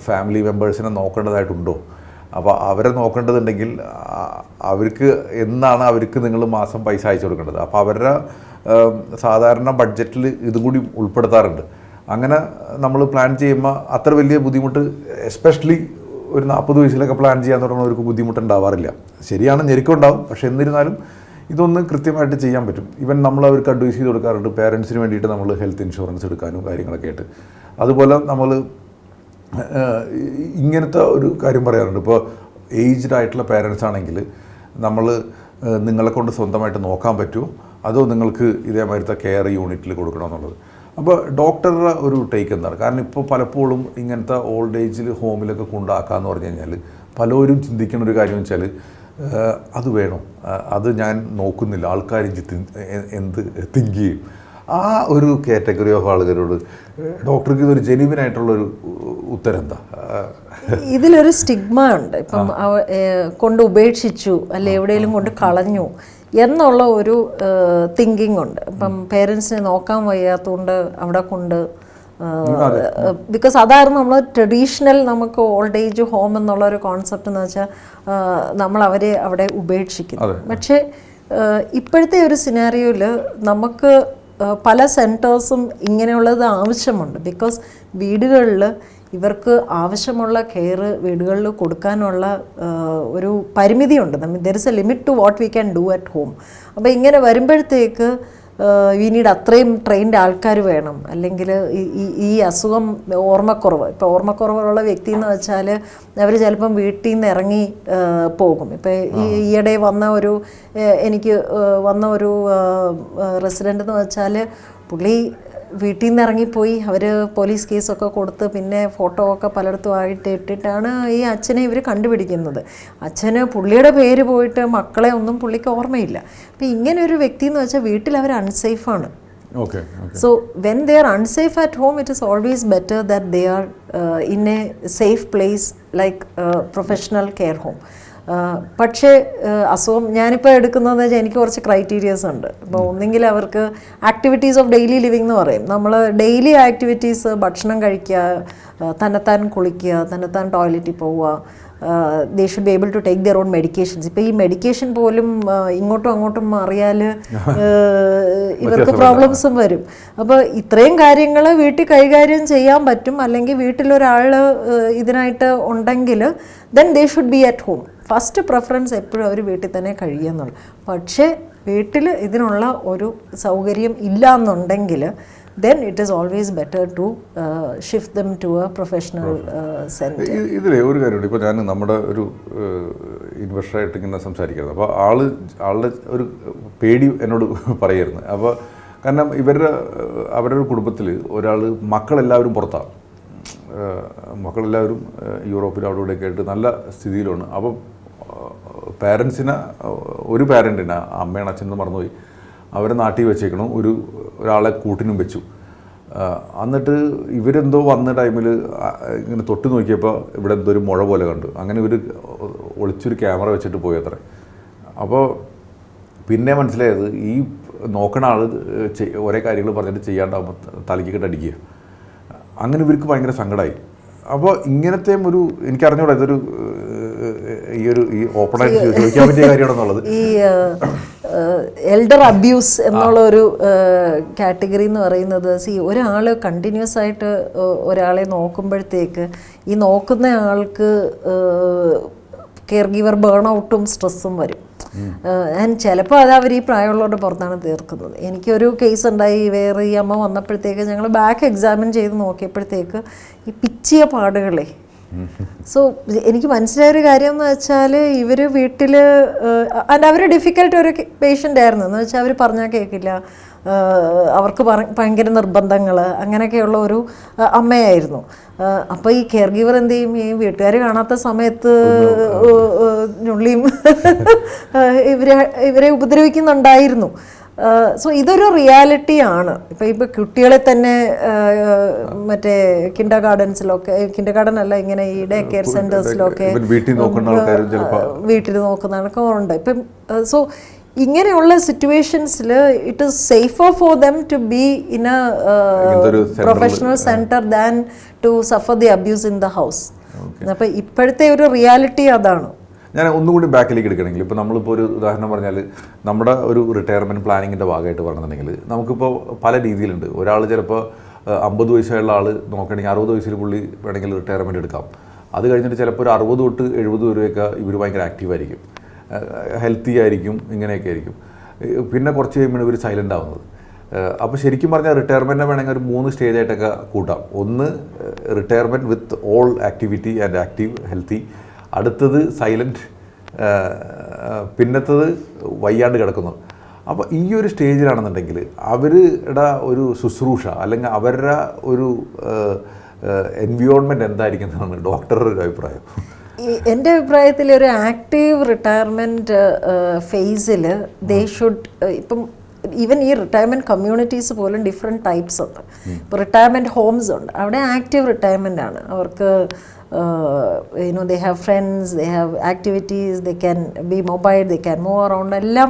ഫാമിലി മെമ്പേഴ്സിനെ നോക്കേണ്ടതായിട്ടുണ്ടോ? അപ്പോൾ അവരെ നോക്കേണ്ടതുണ്ടെങ്കിൽ അവർക്ക് എന്നാണ് അവർക്ക് നിങ്ങൾ മാസം പൈസ അയച്ചു കൊടുക്കേണ്ടത്? അപ്പോൾ അവരുടെ സാധാരണ ബഡ്ജറ്റിൽ ഇതും കൂടി ഉൾപ്പെടുത്താറുണ്ട്. അങ്ങനെ നമ്മൾ പ്ലാൻ ചെയ്യുമ്പോൾ അത്ര വലിയ ബുദ്ധിമുട്ട് എസ്പെഷ്യലി ഒരു നാൽപ്പത് വയസ്സിലൊക്കെ പ്ലാൻ ചെയ്യാൻ തുടങ്ങുന്നവർക്ക് ബുദ്ധിമുട്ടുണ്ടാവാറില്ല. ശരിയാണ് ഞെരുക്കുണ്ടാവും പക്ഷേ എന്നിരുന്നാലും ഇതൊന്ന് കൃത്യമായിട്ട് ചെയ്യാൻ പറ്റും. ഇവൻ നമ്മൾ അവർക്ക് അഡ്വൈസ് ചെയ്ത് കൊടുക്കാറുണ്ട്. പേരൻസിന് വേണ്ടിയിട്ട് നമ്മൾ ഹെൽത്ത് ഇൻഷുറൻസ് എടുക്കാനും കാര്യങ്ങളൊക്കെ ആയിട്ട്. അതുപോലെ നമ്മൾ ഇങ്ങനത്തെ ഒരു കാര്യം പറയാറുണ്ട്. ഇപ്പോൾ ഏജ്ഡ് ആയിട്ടുള്ള പേരൻസ് ആണെങ്കിൽ നമ്മൾ നിങ്ങളെ കൊണ്ട് സ്വന്തമായിട്ട് നോക്കാൻ പറ്റുമോ അതോ നിങ്ങൾക്ക് ഇതേമാതിരത്തെ കെയർ യൂണിറ്റിൽ കൊടുക്കണമെന്നുള്ളത്. അപ്പോൾ ഡോക്ടറുടെ ഒരു ടേക്ക് എന്താണ്? കാരണം ഇപ്പോൾ പലപ്പോഴും ഇങ്ങനത്തെ ഓൾഡ് ഏജിൽ ഹോമിലൊക്കെ കൊണ്ടാക്കാന്ന് പറഞ്ഞു കഴിഞ്ഞാൽ പലരും ചിന്തിക്കുന്ന ഒരു കാര്യം വെച്ചാൽ അത് വേണം. അത് ഞാൻ നോക്കുന്നില്ല. ആൾക്കാർ എന്ത് തിങ്ക് ചെയ്യും. ആ ഒരു കാറ്റഗറി ഓഫ് ആളുകളോട് ഡോക്ടർക്ക് ഇതൊരു ജെനുവിൻ ആയിട്ടുള്ളൊരു ഉത്തരം എന്താ? ഇതിലൊരു സ്റ്റിഗ്മ ഉണ്ട്. ഇപ്പം കൊണ്ട് ഉപേക്ഷിച്ചു അല്ലെ എവിടെയെങ്കിലും കൊണ്ട് കളഞ്ഞു എന്നുള്ള ഒരു തിങ്കിങ് ഉണ്ട്. ഇപ്പം പേരൻസിനെ നോക്കാൻ വയ്യാത്തതുകൊണ്ട് അവിടെ കൊണ്ട് ബിക്കോസ് അതായിരുന്നു നമ്മൾ ട്രഡീഷണൽ നമുക്ക് ഓൾഡ് ഏജ് ഹോം എന്നുള്ള ഒരു കോൺസെപ്റ്റ് എന്ന് വെച്ചാൽ നമ്മൾ അവരെ അവിടെ ഉപേക്ഷിക്കുന്നു. പക്ഷേ ഇപ്പോഴത്തെ ഒരു സിനാരിയോയിൽ നമുക്ക് പല സെന്റേഴ്സും ഇങ്ങനെയുള്ളത് ആവശ്യമുണ്ട്. ബിക്കോസ് വീടുകളിൽ ഇവർക്ക് ആവശ്യമുള്ള കെയർ വീടുകളിൽ കൊടുക്കാനുള്ള ഒരു പരിമിതിയുണ്ട്. There is a limit to what we can do at home അപ്പോൾ ഇങ്ങനെ വരുമ്പോഴത്തേക്ക് നീഡ് അത്രയും ട്രെയിൻഡ് ആൾക്കാർ വേണം. അല്ലെങ്കിൽ ഈ ഈ അസുഖം ഓർമ്മക്കുറവ്. ഇപ്പോൾ ഓർമ്മക്കുറവുള്ള വ്യക്തി എന്ന് വെച്ചാൽ അവർ ചിലപ്പം വീട്ടിൽ നിന്ന് ഇറങ്ങി പോകും. ഇപ്പോൾ ഈ ഈയിടെ വന്ന ഒരു എനിക്ക് വന്ന ഒരു റെസിഡന്റ് എന്ന് വെച്ചാൽ പുള്ളി വീട്ടിൽ നിന്ന് ഇറങ്ങിപ്പോയി. അവർ പോലീസ് കേസൊക്കെ കൊടുത്ത് പിന്നെ ഫോട്ടോ ഒക്കെ പലയിടത്തും ആയിട്ട് ഇട്ടിട്ടാണ് ഈ അച്ഛനെ ഇവർ കണ്ടുപിടിക്കുന്നത്. അച്ഛന് പുള്ളിയുടെ പേര് പോയിട്ട് മക്കളെ ഒന്നും പുള്ളിക്ക് ഓർമ്മയില്ല. അപ്പം ഇങ്ങനെ ഒരു വ്യക്തി എന്ന് വെച്ചാൽ വീട്ടിൽ അവർ അൺസേഫാണ് okay so when they are unsafe at home, it is always better that they are uh, in a safe place like a professional care home. പക്ഷേ അസുഖം ഞാനിപ്പോൾ എടുക്കുന്നതെന്ന് വെച്ചാൽ എനിക്ക് കുറച്ച് ക്രൈറ്റീരിയസ് ഉണ്ട്. ഇപ്പോൾ ഒന്നെങ്കിൽ അവർക്ക് ആക്ടിവിറ്റീസ് ഓഫ് ഡെയിലി ലിവിങ് എന്ന് പറയും. നമ്മൾ ഡെയിലി ആക്ടിവിറ്റീസ് ഭക്ഷണം കഴിക്കുക തന്നെത്താൻ കുളിക്കുക തന്നെത്താൻ ടോയ്ലറ്റിൽ പോവുക they should be able to take their own medications ഇപ്പോൾ ഈ മെഡിക്കേഷൻ പോലും ഇങ്ങോട്ടും അങ്ങോട്ടും മാറിയാൽ ഇവർക്ക് പ്രോബ്ലംസും വരും. അപ്പോൾ ഇത്രയും കാര്യങ്ങൾ വീട്ടിൽ കൈകാര്യം ചെയ്യാൻ പറ്റും. അല്ലെങ്കിൽ വീട്ടിലൊരാൾ ഇതിനായിട്ട് ഉണ്ടെങ്കിൽ then they should be at home first preference എപ്പോഴും അവർ വീട്ടിൽ തന്നെ കഴിയുന്നുള്ളൂ. പക്ഷേ വീട്ടിൽ ഇതിനുള്ള ഒരു സൗകര്യം ഇല്ല എന്നുണ്ടെങ്കിൽ then is always better to uh, shift them to a professional uh, center. ഇതിലെ ഒരു കാര്യമുണ്ട്. ഇപ്പോൾ ഞാൻ നമ്മുടെ ഒരു ഇൻവെസ്റ്ററായിട്ട് ഇങ്ങനെ സംസാരിക്കുന്നത് അപ്പോൾ ആൾ ആളുടെ ഒരു പേടി എന്നോട് *laughs* പറയായിരുന്നു അപ്പോൾ കാരണം ഇവരുടെ അവരുടെ കുടുംബത്തിൽ ഒരാൾ മക്കളെല്ലാവരും പുറത്താണ്. മക്കളെല്ലാവരും യൂറോപ്പിൽ അവിടെ ഇവിടെയൊക്കെ ആയിട്ട് നല്ല സ്ഥിതിയിലാണ്. അപ്പോൾ പാരൻസിനെ ഒരു പാരന്റിനെ അമ്മയാണ് അച്ഛനും മറന്നുപോയി. അവരെ നാട്ടിൽ വെച്ചേക്കണം. ഒരു ഒരാളെ കൂട്ടിനും വെച്ചു. എന്നിട്ട് ഇവരെന്തോ വന്ന ടൈമിൽ ഇങ്ങനെ തൊട്ട് നോക്കിയപ്പോൾ ഇവിടെ എന്തോ ഒരു മുഴ പോലെ കണ്ടു. അങ്ങനെ ഇവർ ഒളിച്ചൊരു ക്യാമറ വെച്ചിട്ട് പോയി അത്ര. അപ്പോൾ പിന്നെ മനസ്സിലായത് ഈ നോക്കണ ആൾ ഒരേ കാര്യങ്ങൾ പറഞ്ഞിട്ട് ചെയ്യാണ്ടാവുമ്പോൾ തലയ്ക്കിട്ട് അടിക്കുക. അങ്ങനെ ഇവർക്ക് ഭയങ്കര സങ്കടമായി അപ്പോൾ ഇങ്ങനത്തെ ഒരു എനിക്കറിഞ്ഞൂടാ ഇതൊരു ഈ ഒരു ഈ ഓപ്പണായിട്ട് ചോദിക്കാൻ പറ്റിയ കാര്യമാണെന്നുള്ളത്. ഈ എൽഡർ അബ്യൂസ് എന്നുള്ള ഒരു കാറ്റഗറി എന്ന് പറയുന്നത് സി ഒരാൾ കണ്ടിന്യൂസ് ആയിട്ട് ഒരാളെ നോക്കുമ്പോഴത്തേക്ക് ഈ നോക്കുന്ന ആൾക്ക് കെയർ ഗിവർ ബേൺ ഔട്ടും സ്ട്രെസ്സും വരും. ഞാൻ ചിലപ്പോൾ അത് അവർ ഈ പ്രായമുള്ളവരുടെ പുറത്താണ് തീർക്കുന്നത്. എനിക്കൊരു കേസ് ഉണ്ടായി വേറെ ഈ അമ്മ വന്നപ്പോഴത്തേക്ക് ഞങ്ങൾ ബാക്ക് എക്സാമിൻ ചെയ്ത് നോക്കിയപ്പോഴത്തേക്ക് ഈ പിച്ചിയ പാടുകളെ സോ എനിക്ക് മനസ്സിലായ ഒരു കാര്യം എന്ന് വെച്ചാൽ ഇവർ വീട്ടിൽ അവർ ഡിഫിക്കൽട്ട് ഒരു പേഷ്യന്റ് ആയിരുന്നു. എന്ന് വെച്ചാൽ അവർ പറഞ്ഞാൽ കേൾക്കില്ല അവർക്ക് ഭയങ്കര നിർബന്ധങ്ങൾ അങ്ങനെയൊക്കെയുള്ള ഒരു അമ്മയായിരുന്നു. അപ്പോൾ ഈ കെയർ ഗീവർ എന്ത് ചെയ്യും? ഈ വീട്ടുകാർ കാണാത്ത സമയത്ത് ഞുള്ളിയും ഇവരെ ഇവരെ ഉപദ്രവിക്കുന്നുണ്ടായിരുന്നു. സോ ഇതൊരു റിയാലിറ്റിയാണ് ഇപ്പം ഇപ്പം കുട്ടികളെ തന്നെ മറ്റേ കിൻഡർ ഗാർഡൻസിലൊക്കെ കിൻഡർ ഗാർഡൻ അല്ല ഇങ്ങനെ ഈ ഡേ കെയർ സെന്റേഴ്സിലൊക്കെ വീട്ടിൽ നോക്കുന്നതൊക്കെ ഉണ്ട്. ഇപ്പം സോ ഇങ്ങനെയുള്ള സിറ്റുവേഷൻസിൽ it is safer for them to be in a professional centre than to suffer the abuse in the house അപ്പം ഇപ്പോഴത്തെ ഒരു റിയാലിറ്റി അതാണ്. ഞാൻ ഒന്നുകൂടി ബാക്കിലേക്ക് എടുക്കണമെങ്കിൽ ഇപ്പോൾ നമ്മളിപ്പോൾ ഒരു ഉദാഹരണം പറഞ്ഞാൽ നമ്മുടെ ഒരു റിട്ടയർമെന്റ് പ്ലാനിങ്ങിന്റെ ഭാഗമായിട്ട് പറഞ്ഞിട്ടുണ്ടെങ്കിൽ നമുക്കിപ്പോൾ പല രീതിയിലുണ്ട്. ഒരാൾ ചിലപ്പോൾ അമ്പത് വയസ്സായുള്ള ആൾ നോക്കണമെങ്കിൽ അറുപത് വയസ്സിൽ പുള്ളി വേണമെങ്കിൽ റിട്ടയർമെന്റ് എടുക്കാം. അത് കഴിഞ്ഞിട്ട് ചിലപ്പോൾ ഒരു അറുപത് തൊട്ട് എഴുപത് വരെയൊക്കെ ഇവർ ഭയങ്കര ആക്റ്റീവായിരിക്കും ഹെൽത്തി ആയിരിക്കും ഇങ്ങനെയൊക്കെ ആയിരിക്കും. പിന്നെ കുറച്ച് കഴിയുമ്പോൾ ഇവർ സൈലന്റ് ആവുന്നത്. അപ്പോൾ ശരിക്കും പറഞ്ഞാൽ റിട്ടയർമെന്റിനെ വേണമെങ്കിൽ ഒരു മൂന്ന് സ്റ്റേജായിട്ടൊക്കെ കൂട്ടാം. ഒന്ന് retirement with all activity and active healthy അടുത്തത് സൈലന്റ് പിന്നത്തത് വയ്യാണ്ട് കിടക്കുന്നു. അപ്പോൾ ഈ ഒരു സ്റ്റേജിലാണെന്നുണ്ടെങ്കിൽ അവരുടെ ഒരു ശുശ്രൂഷ അല്ലെങ്കിൽ അവരുടെ ഒരു എൻവിയോൺമെന്റ് എന്തായിരിക്കും എന്നാണ് ഡോക്ടറുടെ ഒരു അഭിപ്രായം. എന്റെ അഭിപ്രായത്തിൽ ഒരു ആക്റ്റീവ് റിട്ടയർമെന്റ് ഫേസിൽ ദേ ഷുഡ് ഇപ്പം ഈവൻ ഈ റിട്ടയർമെന്റ് കമ്മ്യൂണിറ്റീസ് പോലും ഡിഫറെന്റ് ടൈപ്സ് ഉണ്ട്. ഇപ്പോൾ റിട്ടയർമെന്റ് ഹോംസ് ഉണ്ട്. അവിടെ ആക്റ്റീവ് റിട്ടയർമെന്റ് ആണ്. അവർക്ക് you know they have friends they have activities they can be mobile they can move around എല്ലാം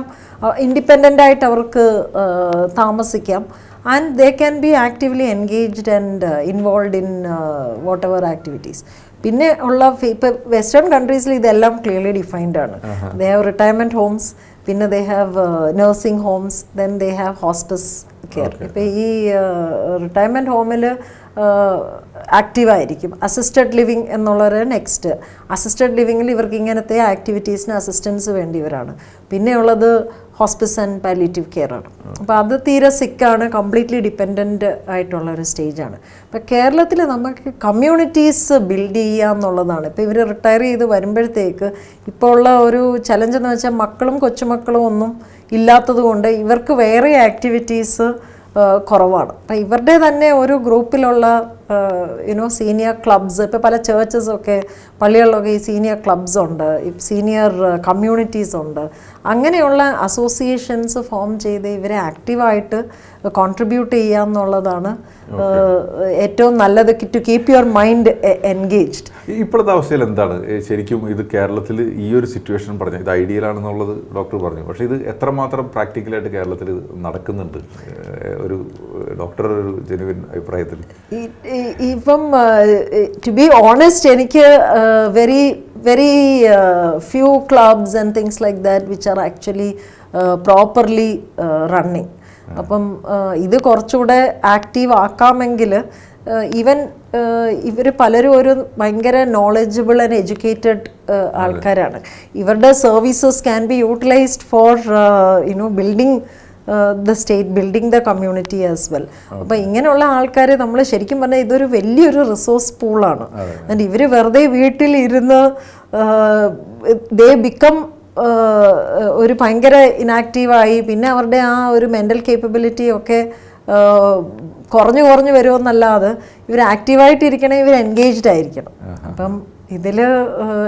ഇൻഡിപെൻഡന്റ് ആയിട്ട് അവർക്ക് uh, താമസിക്കാം. And they can be actively engaged and involve in whatever activities പിന്നെ ഉള്ള ഇപ്പോൾ western കൺട്രീസിൽ ഇതെല്ലാം ക്ലിയർലി ഡിഫൈൻഡ് ആണ്. They have retirement homes പിന്നെ they have nursing homes then they have hospice care ഇപ്പോൾ ഈ റിട്ടയർമെന്റ് ഹോമിൽ ആക്റ്റീവായിരിക്കും അസിസ്റ്റഡ് ലിവിങ് എന്നുള്ളൊരു നെക്സ്റ്റ് അസിസ്റ്റഡ് ലിവിങ്ങിൽ ഇവർക്ക് ഇങ്ങനത്തെ ആക്ടിവിറ്റീസിന് അസിസ്റ്റൻസ് വേണ്ടിയവരാണ്. പിന്നെയുള്ളത് ഹോസ്പിസ് ആൻഡ് പാലിറ്റീവ് കെയർ ആണ്. അപ്പോൾ അത് തീരെ സിക്കാണ് കംപ്ലീറ്റ്ലി ഡിപ്പെൻഡന്റ് ആയിട്ടുള്ള ഒരു സ്റ്റേജാണ് അപ്പോൾ കേരളത്തിൽ നമുക്ക് കമ്മ്യൂണിറ്റീസ് ബിൽഡ് ചെയ്യുക എന്നുള്ളതാണ്. ഇപ്പോൾ ഇവർ റിട്ടയർ ചെയ്ത് വരുമ്പോഴത്തേക്ക് ഇപ്പോൾ ഉള്ള ഒരു ചലഞ്ച് എന്ന് വെച്ചാൽ മക്കളും കൊച്ചുമക്കളും ഒന്നും ഇല്ലാത്തത് കൊണ്ട് ഇവർക്ക് വേറെ ആക്ടിവിറ്റീസ് കുറവാണ്. അപ്പം ഇവരുടെ തന്നെ ഒരു ഗ്രൂപ്പിലുള്ള യുനോ സീനിയർ ക്ലബ്സ് ഇപ്പോൾ പല ചേർച്ചസൊക്കെ പള്ളികളിലൊക്കെ ഈ സീനിയർ ക്ലബ്സ് ഉണ്ട് സീനിയർ കമ്മ്യൂണിറ്റീസ് ഉണ്ട്. അങ്ങനെയുള്ള അസോസിയേഷൻസ് ഫോം ചെയ്ത് ഇവരെ ആക്റ്റീവായിട്ട് കോൺട്രിബ്യൂട്ട് ചെയ്യുക എന്നുള്ളതാണ് ഏറ്റവും നല്ലത് to keep your mind engaged ഇപ്പോഴത്തെ അവസ്ഥയിൽ എന്താണ്? ശരിക്കും ഇത് കേരളത്തിൽ ഈ ഒരു സിറ്റുവേഷൻ പറഞ്ഞു ഇത് ഐഡിയൽ ആണെന്നുള്ളത് ഡോക്ടർ പറഞ്ഞു. പക്ഷേ ഇത് എത്രമാത്രം പ്രാക്ടിക്കലായിട്ട് കേരളത്തിൽ നടക്കുന്നുണ്ട്? ഒരു ഡോക്ടർ ഒരു ജെനുവിൻ അഭിപ്രായത്തിൽ. ഇപ്പം ടു ബി ഓണസ്റ്റ് എനിക്ക് very very few clubs and things like that which are actually properly running അപ്പം ഇത് കുറച്ചുകൂടെ ആക്റ്റീവ് ആക്കാമെങ്കിൽ ഈവൻ ഇവർ പലരും ഒരു ഭയങ്കര നോളജബിൾ ആൻഡ് എഡ്യൂക്കേറ്റഡ് ആൾക്കാരാണ്. ഇവരുടെ services can be utilised for you know building the state building the community as well അപ്പോൾ ഇങ്ങനെയുള്ള ആൾക്കാരെ നമ്മൾ ശരിക്കും പറഞ്ഞാൽ ഇതൊരു വലിയൊരു റിസോഴ്സ് പൂളാണ് ആൻഡ് ഇവർ വെറുതെ വീട്ടിലിരുന്ന് ദേ ബിക്കം ഒരു ഭയങ്കര ഇനാക്റ്റീവായി പിന്നെ അവരുടെ ആ ഒരു മെന്റൽ കേപ്പബിലിറ്റി ഒക്കെ കുറഞ്ഞു കുറഞ്ഞു വരുമെന്നല്ലാതെ ഇവർ ആക്റ്റീവായിട്ടിരിക്കണേ ഇവർ എൻഗേജ്ഡ് ആയിരിക്കണം. അപ്പം ഇതിൽ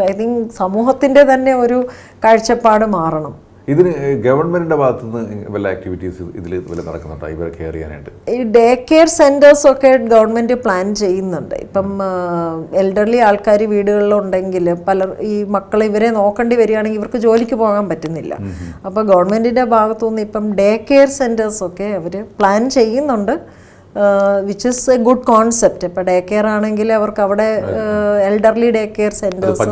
ഐ തിങ്ക് സമൂഹത്തിന്റെ തന്നെ ഒരു കാഴ്ചപ്പാട് മാറണം. ഇതിന് ഗവൺമെന്റിന്റെ ഭാഗത്തു നിന്ന് വല്ല ആക്ടിവിറ്റീസ് ഇതിൽ വല്ല നടക്കുന്നുണ്ടോ? ഇവരെ കെയർ ചെയ്യാനായിട്ട്? ഈ ഡേ കെയർ സെന്റേഴ്സ് ഒക്കെ ഗവൺമെന്റ് പ്ലാൻ ചെയ്യുന്നുണ്ട്. ഇപ്പം എൽഡർലി ആൾക്കാർ വീടുകളിലുണ്ടെങ്കിൽ പല ഈ മക്കൾ ഇവരെ നോക്കേണ്ടി വരികയാണെങ്കിൽ ഇവർക്ക് ജോലിക്ക് പോകാൻ പറ്റുന്നില്ല. അപ്പോൾ ഗവൺമെന്റിന്റെ ഭാഗത്തുനിന്ന് ഇപ്പം ഡേ കെയർ സെന്റേഴ്സ് ഒക്കെ അവർ പ്ലാൻ ചെയ്യുന്നുണ്ട്. Which is a good concept ഇപ്പം ഡേ കെയർ ആണെങ്കിൽ അവർക്ക് അവിടെ elderly day care centres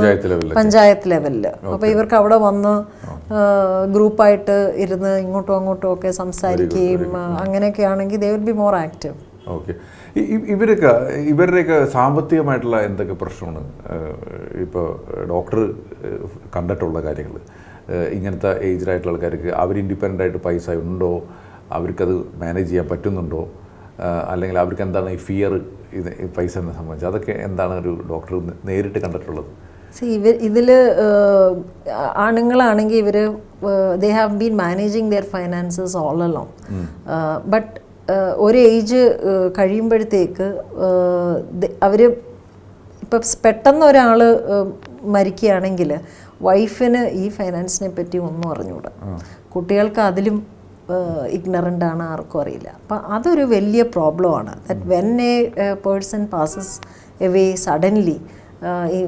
panchayat ലെവലിൽ അപ്പോൾ ഇവർക്ക് അവിടെ വന്ന് ഗ്രൂപ്പായിട്ട് ഇരുന്ന് ഇങ്ങോട്ടും അങ്ങോട്ടും ഒക്കെ സംസാരിക്കുകയും അങ്ങനെയൊക്കെ ആണെങ്കിൽ they will be more active okay ഇവരൊക്കെ ഇവരുടെയൊക്കെ സാമ്പത്തികമായിട്ടുള്ള എന്തൊക്കെ പ്രശ്നമാണ്? ഇപ്പോൾ ഡോക്ടർ കണ്ടിട്ടുള്ള കാര്യങ്ങൾ. ഇങ്ങനത്തെ ഏജ്ഡ് ആയിട്ടുള്ള ആൾക്കാർക്ക് അവർ ഇൻഡിപെൻഡന്റ് ആയിട്ട് പൈസ ഉണ്ടോ? അവർക്കത് മാനേജ് ചെയ്യാൻ പറ്റുന്നുണ്ടോ? അല്ലെങ്കിൽ അവർക്ക് എന്താണ് ഈ ഫിയർ ഇത് ഈ പൈസ എന്നെ സംബന്ധിച്ച്? അതൊക്കെ എന്താണ് ഒരു ഡോക്ടർ നേരിട്ട് കണ്ടിട്ടുള്ളത്? ഇവർ ഇതിൽ ആണുങ്ങളാണെങ്കിൽ ഇവർ they have been managing their finances all along but ഒരു ഏജ് കഴിയുമ്പോഴത്തേക്ക് അവർ ഇപ്പം പെട്ടെന്ന് ഒരാൾ മരിക്കുകയാണെങ്കിൽ വൈഫിന് ഈ ഫൈനാൻസിനെ പറ്റി ഒന്നും അറിഞ്ഞുകൂടാ കുട്ടികൾക്ക് അതിലും ഇഗ്നറന്റ് ആണ് ആർക്കും അറിയില്ല. അപ്പം അതൊരു വലിയ പ്രോബ്ലമാണ് that when a person passes away suddenly ഈ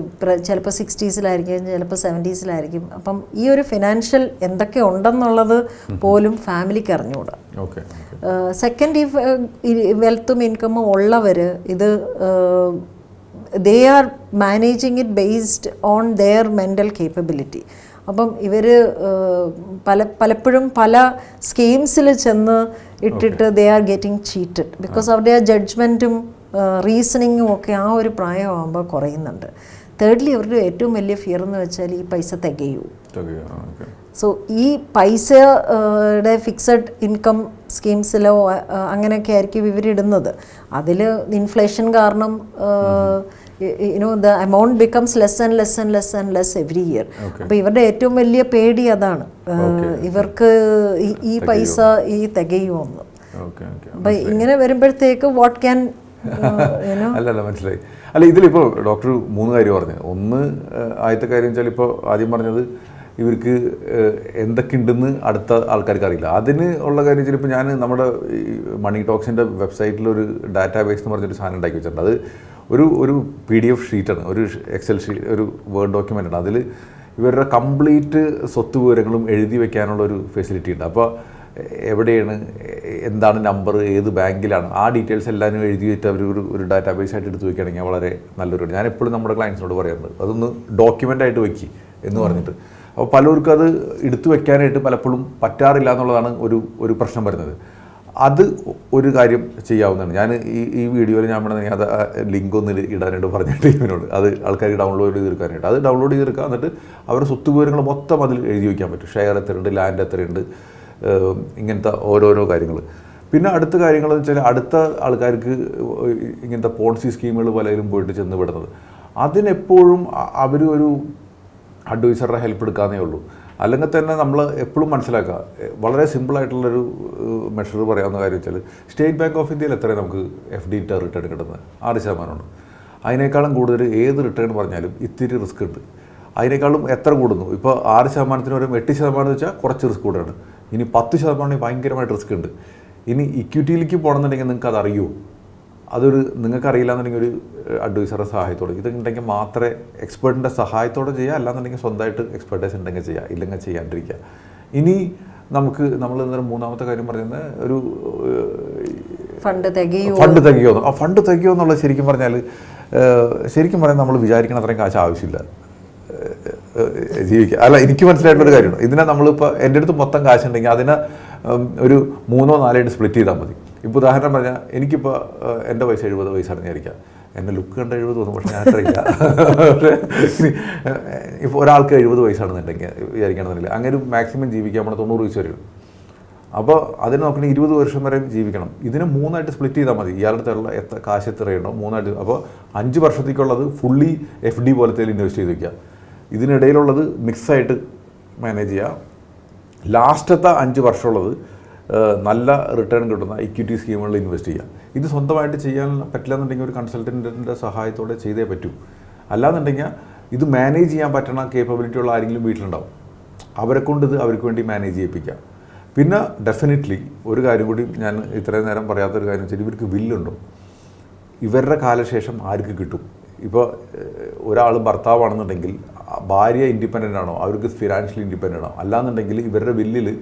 ചിലപ്പോൾ സിക്സ്റ്റീസിലായിരിക്കും ചിലപ്പോൾ സെവന്റീസിലായിരിക്കും അപ്പം ഈ ഒരു ഫിനാൻഷ്യൽ എന്തൊക്കെ ഉണ്ടെന്നുള്ളത് പോലും ഫാമിലിക്ക് അറിഞ്ഞുകൂടാ. സെക്കൻഡ് ഈ വെൽത്തും ഇൻകമും ഉള്ളവർ ഇത് they are managing it based on their mental capability അപ്പം ഇവർ പല പലപ്പോഴും പല സ്കീംസിൽ ചെന്ന് ഇട്ടിട്ട് they are getting cheated. Because അവരുടെ ആ ജഡ്ജ്മെന്റും റീസണിങ്ങും ഒക്കെ ആ ഒരു പ്രായമാകുമ്പോൾ കുറയുന്നുണ്ട്. തേർഡ്ലി അവരുടെ ഏറ്റവും വലിയ ഫിയർ എന്ന് വെച്ചാൽ ഈ പൈസ തികയൂ. സോ ഈ പൈസയുടെ ഫിക്സഡ് ഇൻകം സ്കീംസിലോ അങ്ങനെയൊക്കെ ആയിരിക്കും ഇവരിടുന്നത്. അതിൽ ഇൻഫ്ലേഷൻ കാരണം you know the amount becomes less and less and less and less every year അപ്പോൾ ഇവരുടെ ഏറ്റവും വലിയ പേടി അതാണ്. ഇവർക്ക് ഈ- പൈസ ഈ തികയുമെന്ന് അപ്പം ഇങ്ങനെ വരുമ്പോഴത്തേക്ക് വാട്ട് ക്യാൻ അല്ലല്ല അല്ല അല്ല മനസ്സിലായി. അല്ല ഇതിലിപ്പോൾ ഡോക്ടർ മൂന്ന് കാര്യം പറഞ്ഞു. ഒന്ന് ആദ്യത്തെ കാര്യം വെച്ചാൽ ഇപ്പോൾ ആദ്യം പറഞ്ഞത് ഇവർക്ക് എന്തൊക്കെ ഉണ്ടെന്ന് അടുത്ത ആൾക്കാർക്ക് അറിയില്ല. അതിന് ഉള്ള കാര്യം വെച്ചാൽ ഇപ്പോൾ ഞാൻ നമ്മുടെ മണി ടോക്സിന്റെ വെബ്സൈറ്റിൽ ഒരു ഡാറ്റാബേസ് എന്ന് പറഞ്ഞൊരു സാധനം ഉണ്ടാക്കി വെച്ചിട്ടുണ്ട്. അത് ഒരു ഒരു പി ഡി എഫ് ഷീറ്റാണ് ഒരു എക്സൽ ഷീറ്റ് ഒരു വേർഡ് ഡോക്യുമെന്റ് ആണ്. അതിൽ ഇവരുടെ കംപ്ലീറ്റ് സ്വത്ത് വിവരങ്ങളും എഴുതി വെക്കാനുള്ള ഒരു ഫെസിലിറ്റി ഉണ്ട്. അപ്പോൾ എവിടെയാണ് എന്താണ് നമ്പർ ഏത് ബാങ്കിലാണ് ആ ഡീറ്റെയിൽസ് എല്ലാം എഴുതി വെച്ചിട്ട് അവർ ഒരു ഒരു ഡാറ്റാബേസ് ആയിട്ട് എടുത്ത് വെക്കുകയാണെങ്കിൽ വളരെ നല്ലൊരു ഞാൻ എപ്പോഴും നമ്മുടെ ക്ലയൻസിനോട് പറയാറുണ്ട് അതൊന്ന് ഡോക്യുമെന്റ് ആയിട്ട് വെക്കി എന്ന് പറഞ്ഞിട്ട്. അപ്പോൾ പലർക്കും അത് എടുത്തു വെക്കാനായിട്ട് പലപ്പോഴും പറ്റാറില്ല എന്നുള്ളതാണ് ഒരു ഒരു പ്രശ്നം വരുന്നത്. അത് ഒരു കാര്യം ചെയ്യാവുന്നതാണ്. ഞാൻ ഈ ഈ വീഡിയോയിൽ ഞാൻ വേണമെങ്കിൽ അത് ലിങ്ക് ഒന്ന് ഇടാനായിട്ട് പറഞ്ഞ ടീമിനോട് അത് ആൾക്കാർ ഡൗൺലോഡ് ചെയ്ത് തീർക്കാനായിട്ട് അത് ഡൗൺലോഡ് ചെയ്ത് തീർക്കുക എന്നിട്ട് അവരുടെ സ്വത്ത് വിവരങ്ങൾ മൊത്തം അതിൽ എഴുതി വയ്ക്കാൻ പറ്റും. ഷെയർ എത്രയുണ്ട് ലാൻഡ് എത്രയുണ്ട് ഇങ്ങനത്തെ ഓരോരോ കാര്യങ്ങൾ പിന്നെ അടുത്ത കാര്യങ്ങൾ എന്ന് വെച്ചാൽ അടുത്ത ആൾക്കാർക്ക് ഇങ്ങനത്തെ പോളിസി സ്കീമുകൾ പലരും പോയിട്ട് ചെന്ന് വിടുന്നത് അതിനെപ്പോഴും അവർ ഒരു അഡ്വൈസറുടെ ഹെൽപ്പ് എടുക്കാന്നേ ഉള്ളൂ. അല്ലെങ്കിൽ തന്നെ നമ്മൾ എപ്പോഴും മനസ്സിലാക്കുക. വളരെ സിമ്പിളായിട്ടുള്ളൊരു മെഷർ പറയാവുന്ന കാര്യം വെച്ചാൽ സ്റ്റേറ്റ് ബാങ്ക് ഓഫ് ഇന്ത്യയിൽ എത്രയാണ് നമുക്ക് എഫ് ഡി ഇട്ട റിട്ടേൺ കിട്ടുന്നത്? ആറ് ശതമാനമാണ്. അതിനേക്കാളും കൂടുതൽ ഏത് റിട്ടേൺ പറഞ്ഞാലും ഇത്തിരി റിസ്ക് ഉണ്ട്. അതിനേക്കാളും എത്ര കൂടുന്നു? ഇപ്പോൾ ആറ് ശതമാനത്തിന് വരും എട്ട് ശതമാനം വെച്ചാൽ കുറച്ച് റിസ്ക് കൂടുതലാണ് ഇനി പത്ത് ശതമാനം ഭയങ്കരമായിട്ട് റിസ്ക് ഉണ്ട്. ഇനി ഇക്വിറ്റിയിലേക്ക് പോകണമെന്നുണ്ടെങ്കിൽ നിങ്ങൾക്ക് അത് അറിയുമോ അതൊരു നിങ്ങൾക്കറിയില്ല എന്നുണ്ടെങ്കിൽ ഒരു അഡ്വൈസറുടെ സഹായത്തോടെ. ഇതുണ്ടെങ്കിൽ മാത്രമേ എക്സ്പേർട്ടിന്റെ സഹായത്തോടെ ചെയ്യുക അല്ലാന്നുണ്ടെങ്കിൽ സ്വന്തമായിട്ട് എക്സ്പെർട്ടൈസ് ഉണ്ടെങ്കിൽ ചെയ്യുക ഇല്ലെങ്കിൽ ചെയ്യാണ്ടിരിക്കുക. ഇനി നമുക്ക് നമ്മൾ ഇന്നലെ മൂന്നാമത്തെ കാര്യം പറയുന്നത് ഒരു ഫണ്ട് തികയോ ഫണ്ട് തികയോ ആ ഫണ്ട് തികയോ എന്നുള്ളത് ശരിക്കും പറഞ്ഞാൽ ശരിക്കും പറഞ്ഞാൽ നമ്മൾ വിചാരിക്കണ അത്രയും കാശ് ആവശ്യമില്ല. ജീവിക്കുക. അല്ല എനിക്ക് മനസ്സിലായിട്ടൊരു കാര്യമാണ് ഇതിനെ നമ്മളിപ്പോൾ എന്റെ അടുത്ത് മൊത്തം കാശുണ്ടെങ്കിൽ അതിനെ ഒരു മൂന്നോ നാലായിട്ട് സ്പ്ലിറ്റ് ചെയ്താൽ മതി. ഇപ്പോൾ ഉദാഹരണം പറഞ്ഞാൽ എനിക്കിപ്പോൾ എന്റെ വയസ്സ് എഴുപത് വയസ്സാണെന്ന് വിചാരിക്കുക എന്നെ ലുക്ക് കണ്ട എഴുപത് തോന്നും പക്ഷേ ഞാൻ അത്രയില്ല. പക്ഷേ ഇപ്പോൾ ഒരാൾക്ക് എഴുപത് വയസ്സാണെന്നുണ്ടെങ്കിൽ വിചാരിക്കണമെന്നില്ല. അങ്ങനെ മാക്സിമം ജീവിക്കാൻ നമ്മൾ തൊണ്ണൂറ് വയസ്സ് വരെയുള്ളൂ അപ്പോൾ അതിന് നോക്കണ ഇരുപത് വർഷം വരെ ജീവിക്കണം. ഇതിന് മൂന്നായിട്ട് സ്പ്ലിറ്റ് ചെയ്താൽ മതി. ഇയാളുടെ എത്ര കാശ് എത്രയുണ്ടോ മൂന്നായിട്ട് അപ്പോൾ അഞ്ച് വർഷത്തേക്കുള്ളത് ഫുള്ളി എഫ് ഡി പോലത്തെ ഇൻവെസ്റ്റ് ചെയ്ത് വയ്ക്കുക ഇതിനിടയിലുള്ളത് മിക്സായിട്ട് മാനേജ് ചെയ്യുക ലാസ്റ്റത്തെ അഞ്ച് വർഷമുള്ളത് നല്ല റിട്ടേൺ കിട്ടുന്ന ഇക്വിറ്റി സ്കീമുകളിൽ ഇൻവെസ്റ്റ് ചെയ്യുക. ഇത് സ്വന്തമായിട്ട് ചെയ്യാൻ പറ്റില്ല എന്നുണ്ടെങ്കിൽ ഒരു കൺസൾട്ടന്റിന്റെ സഹായത്തോടെ ചെയ്തേ പറ്റൂ. അല്ലാന്നുണ്ടെങ്കിൽ ഇത് മാനേജ് ചെയ്യാൻ പറ്റണ കേപ്പബിലിറ്റി ഉള്ള ആരെങ്കിലും വീട്ടിലുണ്ടാവും. അവരെ കൊണ്ട് ഇത് അവർക്ക് വേണ്ടി മാനേജ് ചെയ്യിപ്പിക്കാം. പിന്നെ ഡെഫിനറ്റ്ലി ഒരു കാര്യം കൂടി ഞാൻ ഇത്രയും നേരം പറയാത്തൊരു കാര്യം വെച്ചാൽ ഇവർക്ക് വില്ലുണ്ടോ? ഇവരുടെ കാലശേഷം ആർക്ക് കിട്ടും? ഇപ്പോൾ ഒരാൾ ഭർത്താവാണെന്നുണ്ടെങ്കിൽ ഭാര്യ ഇൻഡിപെൻഡന്റ് ആണോ? അവർക്ക് ഫിനാൻഷ്യലി ഇൻഡിപെൻഡന്റ് ആണോ? അല്ലാന്നുണ്ടെങ്കിൽ ഇവരുടെ വില്ലിൽ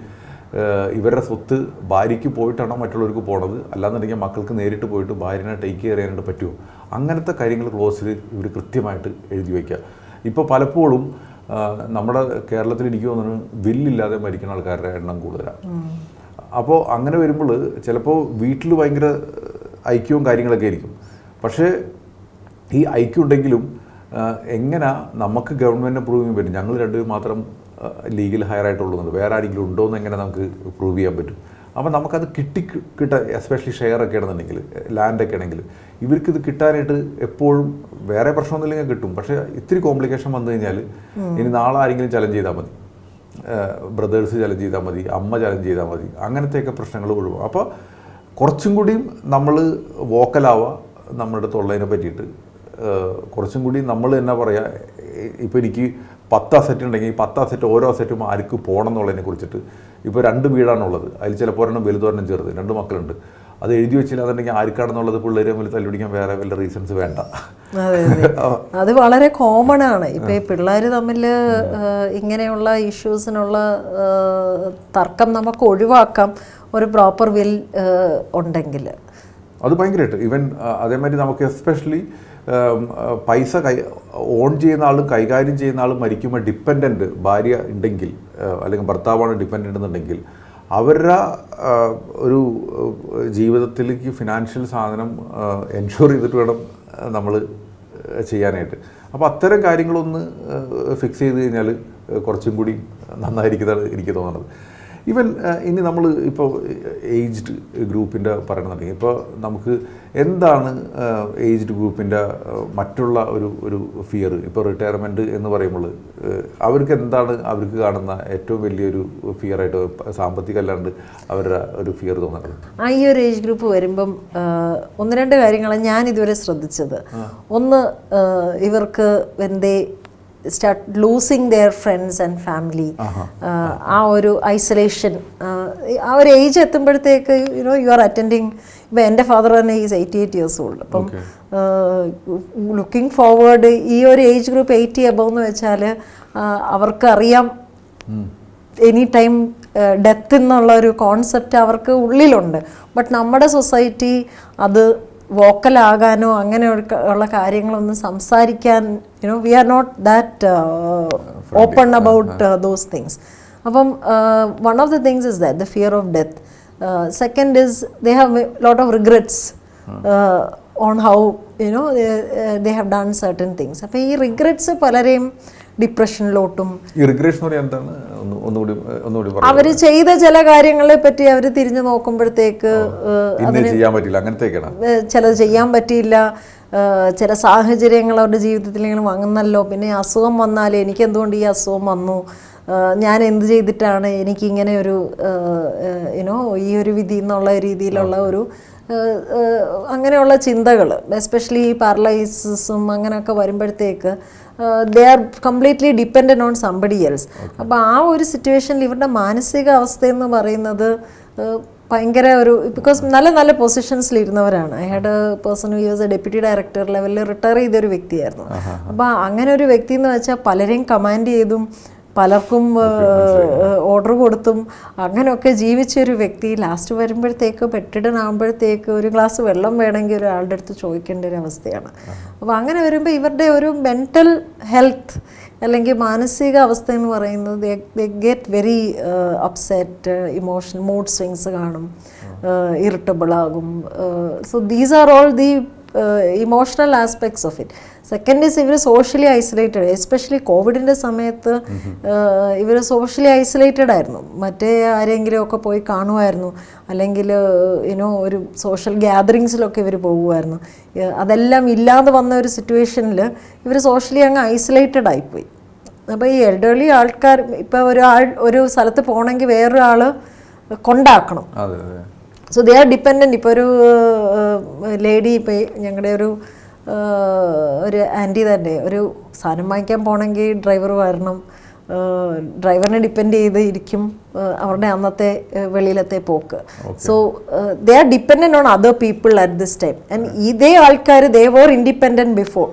ഇവരുടെ സ്വത്ത് ഭാര്യയ്ക്ക് പോയിട്ടാണോ മറ്റുള്ളവർക്ക് പോണത്? അല്ലാന്നുണ്ടെങ്കിൽ മക്കൾക്ക് നേരിട്ട് പോയിട്ട് ഭാര്യനെ ടേക്ക് കെയർ ചെയ്യാനായിട്ട് പറ്റുമോ? അങ്ങനത്തെ കാര്യങ്ങൾ ക്ലോസിൽ ഇവർ കൃത്യമായിട്ട് എഴുതി വയ്ക്കുക ഇപ്പോൾ പലപ്പോഴും നമ്മുടെ കേരളത്തിൽ എനിക്ക് തോന്നുന്നു വില്ലില്ലാതെ മരിക്കുന്ന ആൾക്കാരുടെ എണ്ണം കൂടുതലാണ്. അപ്പോൾ അങ്ങനെ വരുമ്പോൾ ചിലപ്പോൾ വീട്ടിൽ ഭയങ്കര ഐക്യവും കാര്യങ്ങളൊക്കെ ആയിരിക്കും. പക്ഷേ ഈ ഐക്യം ഉണ്ടെങ്കിലും എങ്ങനെ നമുക്ക് ഗവൺമെന്റ് പ്രൂവ് ചെയ്യാൻ പറ്റും? ഞങ്ങൾ രണ്ടുപേരും മാത്രം ലീഗൽ ഹയർ ആയിട്ടുള്ളതുണ്ട്. വേറെ ആരെങ്കിലും ഉണ്ടോ എന്ന് എങ്ങനെ നമുക്ക് പ്രൂവ് ചെയ്യാൻ പറ്റും. അപ്പോൾ നമുക്കത് കിട്ടി കിട്ട എസ്പെഷ്യലി ഷെയർ ഒക്കെ ആണെന്നുണ്ടെങ്കിൽ ലാൻഡൊക്കെ ആണെങ്കിൽ ഇവർക്ക് ഇത് കിട്ടാനായിട്ട് എപ്പോഴും വേറെ പ്രശ്നമൊന്നുമില്ലെങ്കിൽ കിട്ടും. പക്ഷേ ഇത്തിരി കോംപ്ലിക്കേഷൻ വന്നു കഴിഞ്ഞാൽ ഇനി നാളെ ആരെങ്കിലും ചലഞ്ച് ചെയ്താൽ മതി. ബ്രദേഴ്സ് ചലഞ്ച് ചെയ്താൽ മതി അമ്മ ചലഞ്ച് ചെയ്താൽ മതി അങ്ങനത്തെയൊക്കെ പ്രശ്നങ്ങൾ ഒഴിവാകും അപ്പോൾ കുറച്ചും കൂടിയും നമ്മൾ വോക്കലാവുക നമ്മുടെ തൊള്ളതിനെ പറ്റിയിട്ട്. കുറച്ചും കൂടി നമ്മൾ എന്നാ പറയുക ഇപ്പോൾ എനിക്ക് പത്ത് സെറ്റ് ഉണ്ടെങ്കിൽ പത്ത് സെറ്റ് ഓരോ സെറ്റും ആർക്ക് പോകണം എന്നുള്ളതിനെ കുറിച്ചിട്ട് ഇപ്പോൾ രണ്ട് വീടാണുള്ളത്. അതിൽ ചിലപ്പോൾ ഒരെണ്ണം വലുതൊരെണ്ണം ചെറുത്. രണ്ട് മക്കളുണ്ട്. അത് എഴുതി വെച്ചില്ല എന്നുണ്ടെങ്കിൽ ആർക്കാണെന്നുള്ളത് പിള്ളേരെ തമ്മിൽ തല്ലുപിടിക്കാൻ വേറെ വല്ല റീസൺസ് വേണ്ട. *laughs* അത് വളരെ കോമൺ ആണ്. ഇപ്പൊ ഈ പിള്ളേർ തമ്മിൽ ഇങ്ങനെയുള്ള ഇഷ്യൂസിനുള്ള തർക്കം നമുക്ക് ഒഴിവാക്കാം ഒരു പ്രോപ്പർ വിൽ ഉണ്ടെങ്കിൽ. അത് ഭയങ്കരമായിട്ട്. ഈവൻ അതേമാതിരി നമുക്ക് എസ്പെഷ്യലി പൈസ കൈ ഓൺ ചെയ്യുന്ന ആളും കൈകാര്യം ചെയ്യുന്ന ആളും മരിക്കുമ്പോൾ ഡിപ്പെൻഡന്റ് ഭാര്യ ഉണ്ടെങ്കിൽ അല്ലെങ്കിൽ ഭർത്താവാണ് ഡിപ്പെൻഡന്റ് എന്നുണ്ടെങ്കിൽ അവരുടെ ഒരു ജീവിതത്തിലേക്ക് ഫിനാൻഷ്യൽ സാധനം എൻഷുർ ചെയ്തിട്ട് വേണം നമ്മൾ ചെയ്യാനായിട്ട്. അപ്പോൾ അത്തരം കാര്യങ്ങളൊന്ന് ഫിക്സ് ചെയ്ത് കഴിഞ്ഞാൽ കുറച്ചും കൂടി നന്നായിരിക്കുന്നതാണ് എനിക്ക് തോന്നുന്നത്. ഈവൻ ഇനി നമ്മൾ ഇപ്പോൾ ഏജ്ഡ് ഗ്രൂപ്പിന്റെ പറയണമെന്നുണ്ടെങ്കിൽ ഇപ്പോൾ നമുക്ക് എന്താണ് ഏജ്ഡ് ഗ്രൂപ്പിന്റെ മറ്റുള്ള ഒരു ഒരു ഫിയർ ഇപ്പോൾ റിട്ടയർമെന്റ് എന്ന് പറയുമ്പോൾ അവർക്ക് എന്താണ് അവർക്ക് കാണുന്ന ഏറ്റവും വലിയൊരു ഫിയറായിട്ട് സാമ്പത്തിക അല്ലാണ്ട് അവരുടെ ഒരു ഫിയർ തോന്നുന്നത്? ആ ഈ ഒരു ഏജ് ഗ്രൂപ്പ് വരുമ്പം ഒന്ന് രണ്ട് കാര്യങ്ങളാണ് ഞാൻ ഇതുവരെ ശ്രദ്ധിച്ചത്. ഒന്ന് ഇവർക്ക് when they start losing their friends and family ആ ഒരു ഐസൊലേഷൻ ആ ഒരു age എത്തുമ്പോഴത്തേക്ക് you know you are attending ഇപ്പം എന്റെ ഫാദർ തന്നെ is eighty eight years old അപ്പം ലുക്കിംഗ് ഫോർവേഡ് ഈ ഒരു ഏജ് ഗ്രൂപ്പ് എയ്റ്റി അബവ് എന്ന് വെച്ചാൽ അവർക്കറിയാം എനി ടൈം ഡെത്ത് എന്നുള്ള ഒരു കോൺസെപ്റ്റ് അവർക്ക് ഉള്ളിലുണ്ട്. ബട്ട് നമ്മുടെ സൊസൈറ്റി അത് വോക്കലാകാനോ അങ്ങനെ ഉള്ള കാര്യങ്ങളൊന്നും സംസാരിക്കാൻ you know we are not that open about those things അപ്പം one of the things is that the fear of death second is they have lot of regrets on how you know they have done certain things അപ്പോൾ ഈ regrets പലരെയും ഡിപ്രഷനിലോട്ടും. അവർ ചെയ്ത ചില കാര്യങ്ങളെ പറ്റി അവർ തിരിഞ്ഞു നോക്കുമ്പോഴത്തേക്ക് ചിലത് ചെയ്യാൻ പറ്റിയില്ല. ചില സാഹചര്യങ്ങൾ അവരുടെ ജീവിതത്തിൽ ഇങ്ങനെ വന്നല്ലോ. പിന്നെ അസുഖം വന്നാൽ എനിക്ക് എന്തുകൊണ്ട് ഈ അസുഖം വന്നു? ഞാൻ എന്ത് ചെയ്തിട്ടാണ് എനിക്കിങ്ങനെ ഒരു യുനോ ഈ ഒരു വിധി എന്നുള്ള രീതിയിലുള്ള ഒരു അങ്ങനെയുള്ള ചിന്തകൾ എസ്പെഷ്യലി ഈ പാരലൈസിസും അങ്ങനെയൊക്കെ വരുമ്പോഴത്തേക്ക് they are completely dependent on somebody else അപ്പോൾ ആ ഒരു സിറ്റുവേഷനിൽ ഇവരുടെ മാനസിക അവസ്ഥ എന്ന് പറയുന്നത് ഭയങ്കര ഒരു ബിക്കോസ് നല്ല നല്ല പൊസിഷൻസിൽ ഇരുന്നവരാണ് I had a person who use a deputy director ലെവലിൽ റിട്ടയർ ചെയ്തൊരു വ്യക്തിയായിരുന്നു. അപ്പോൾ അങ്ങനെ ഒരു വ്യക്തി എന്ന് വെച്ചാൽ പലരെയും കമാൻഡ് ചെയ്തും പലർക്കും ഓർഡർ കൊടുത്തും അങ്ങനെയൊക്കെ ജീവിച്ച ഒരു വ്യക്തി ലാസ്റ്റ് വരുമ്പോഴത്തേക്ക് പെട്ടിടനാകുമ്പോഴത്തേക്ക് ഒരു ഗ്ലാസ് വെള്ളം വേണമെങ്കിൽ ഒരാളുടെ അടുത്ത് ചോദിക്കേണ്ട ഒരു അവസ്ഥയാണ്. അപ്പോൾ അങ്ങനെ വരുമ്പോൾ ഇവരുടെ ഒരു മെന്റൽ ഹെൽത്ത് അല്ലെങ്കിൽ മാനസിക അവസ്ഥ എന്ന് പറയുന്നത് get very upset emotion mood swings കാണും ഇറിറ്റബിൾ ആകും so these are all the emotional aspects of it second is ഇവർ സോഷ്യലി ഐസൊലേറ്റഡ് എസ്പെഷ്യലി കോവിഡിന്റെ സമയത്ത് ഇവർ സോഷ്യലി ഐസൊലേറ്റഡ് ആയിരുന്നു. മറ്റേ ആരെങ്കിലും ഒക്കെ പോയി കാണുമായിരുന്നു. അല്ലെങ്കിൽ ഇനോ ഒരു സോഷ്യൽ ഗ്യാതറിങ്സിലൊക്കെ ഇവർ പോകുമായിരുന്നു. അതെല്ലാം ഇല്ലാതെ വന്ന ഒരു സിറ്റുവേഷനിൽ ഇവർ സോഷ്യലി അങ്ങ് ഐസൊലേറ്റഡ് ആയിപ്പോയി. അപ്പോൾ ഈ എൽഡർലി ആൾക്കാർ ഇപ്പോൾ ഒരാൾ ഒരു സ്ഥലത്ത് പോകണമെങ്കിൽ വേറൊരാൾ കൊണ്ടാക്കണം. സോ ദേ ആർ ഡിപ്പെൻഡന്റ് ഇപ്പോൾ ഒരു ലേഡി ഇപ്പോൾ ഞങ്ങളുടെ ഒരു ഒരു ആന്റി തന്നെ. ഒരു സാധനം വാങ്ങിക്കാൻ പോകണമെങ്കിൽ ഡ്രൈവർ വരണം. ഡ്രൈവറിനെ ഡിപ്പെൻഡ് ചെയ്ത് ഇരിക്കും അവരുടെ അന്നത്തെ വെളിയിലത്തെ പോക്ക്. So they are dependent on other people at this time and ഇതേ ആൾക്കാർ ദേ വോർ ഇൻഡിപെൻഡന്റ് ബിഫോർ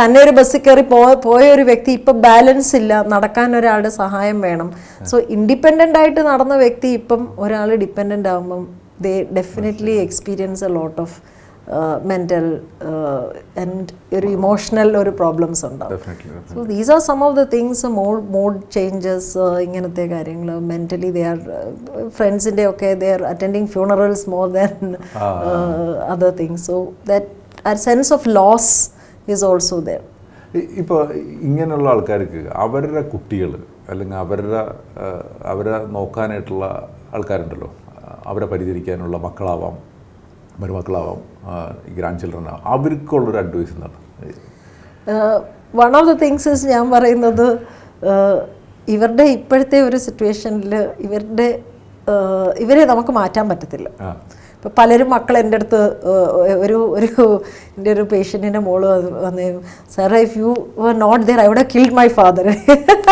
തന്നെ ഒരു ബസ്സിൽ കയറി പോയ ഒരു വ്യക്തി ഇപ്പം ബാലൻസ് ഇല്ല. നടക്കാൻ ഒരാളുടെ സഹായം വേണം. സോ ഇൻഡിപെൻഡന്റ് ആയിട്ട് നടന്ന വ്യക്തി ഇപ്പം ഒരാൾ ഡിപ്പെൻഡന്റ് ആകുമ്പം they definitely experience a lot of mental and ഒരു ഇമോഷണൽ ഒരു പ്രോബ്ലംസ് ഉണ്ടാവും. So these are some of the things mode mood changes ഇങ്ങനത്തെ കാര്യങ്ങൾ. മെന്റലി ദേ ആർ ഫ്രണ്ട്സിന്റെ ഒക്കെ they are attending funerals more than other things so that ആ sense of loss is also there ഇപ്പോൾ ഇങ്ങനെയുള്ള ആൾക്കാർക്ക് അവരുടെ കുട്ടികൾ അല്ലെങ്കിൽ അവരുടെ അവരെ നോക്കാനായിട്ടുള്ള ആൾക്കാരുണ്ടല്ലോ. അവരെ പരിചരിക്കാനുള്ള മക്കളാവാം മരുമക്കളാവാം ഗ്രാൻഡ് ചിൽഡ്രൻ ആവാം. അവർക്കുള്ളൊരു അഡ്വൈസ് എന്താണ്? വൺ ഓഫ് ദ തിങ്സ് ഞാൻ പറയുന്നത് ഇവരുടെ ഇപ്പോഴത്തെ ഒരു സിറ്റുവേഷനിൽ ഇവരുടെ ഇവരെ നമുക്ക് മാറ്റാൻ പറ്റത്തില്ല. ഇപ്പം പലരും മക്കൾ എന്റെ അടുത്ത് ഒരു ഒരു എന്റെ ഒരു പേഷ്യന്റിന്റെ മോൾ വന്ന് sir if you were not there I would killed my father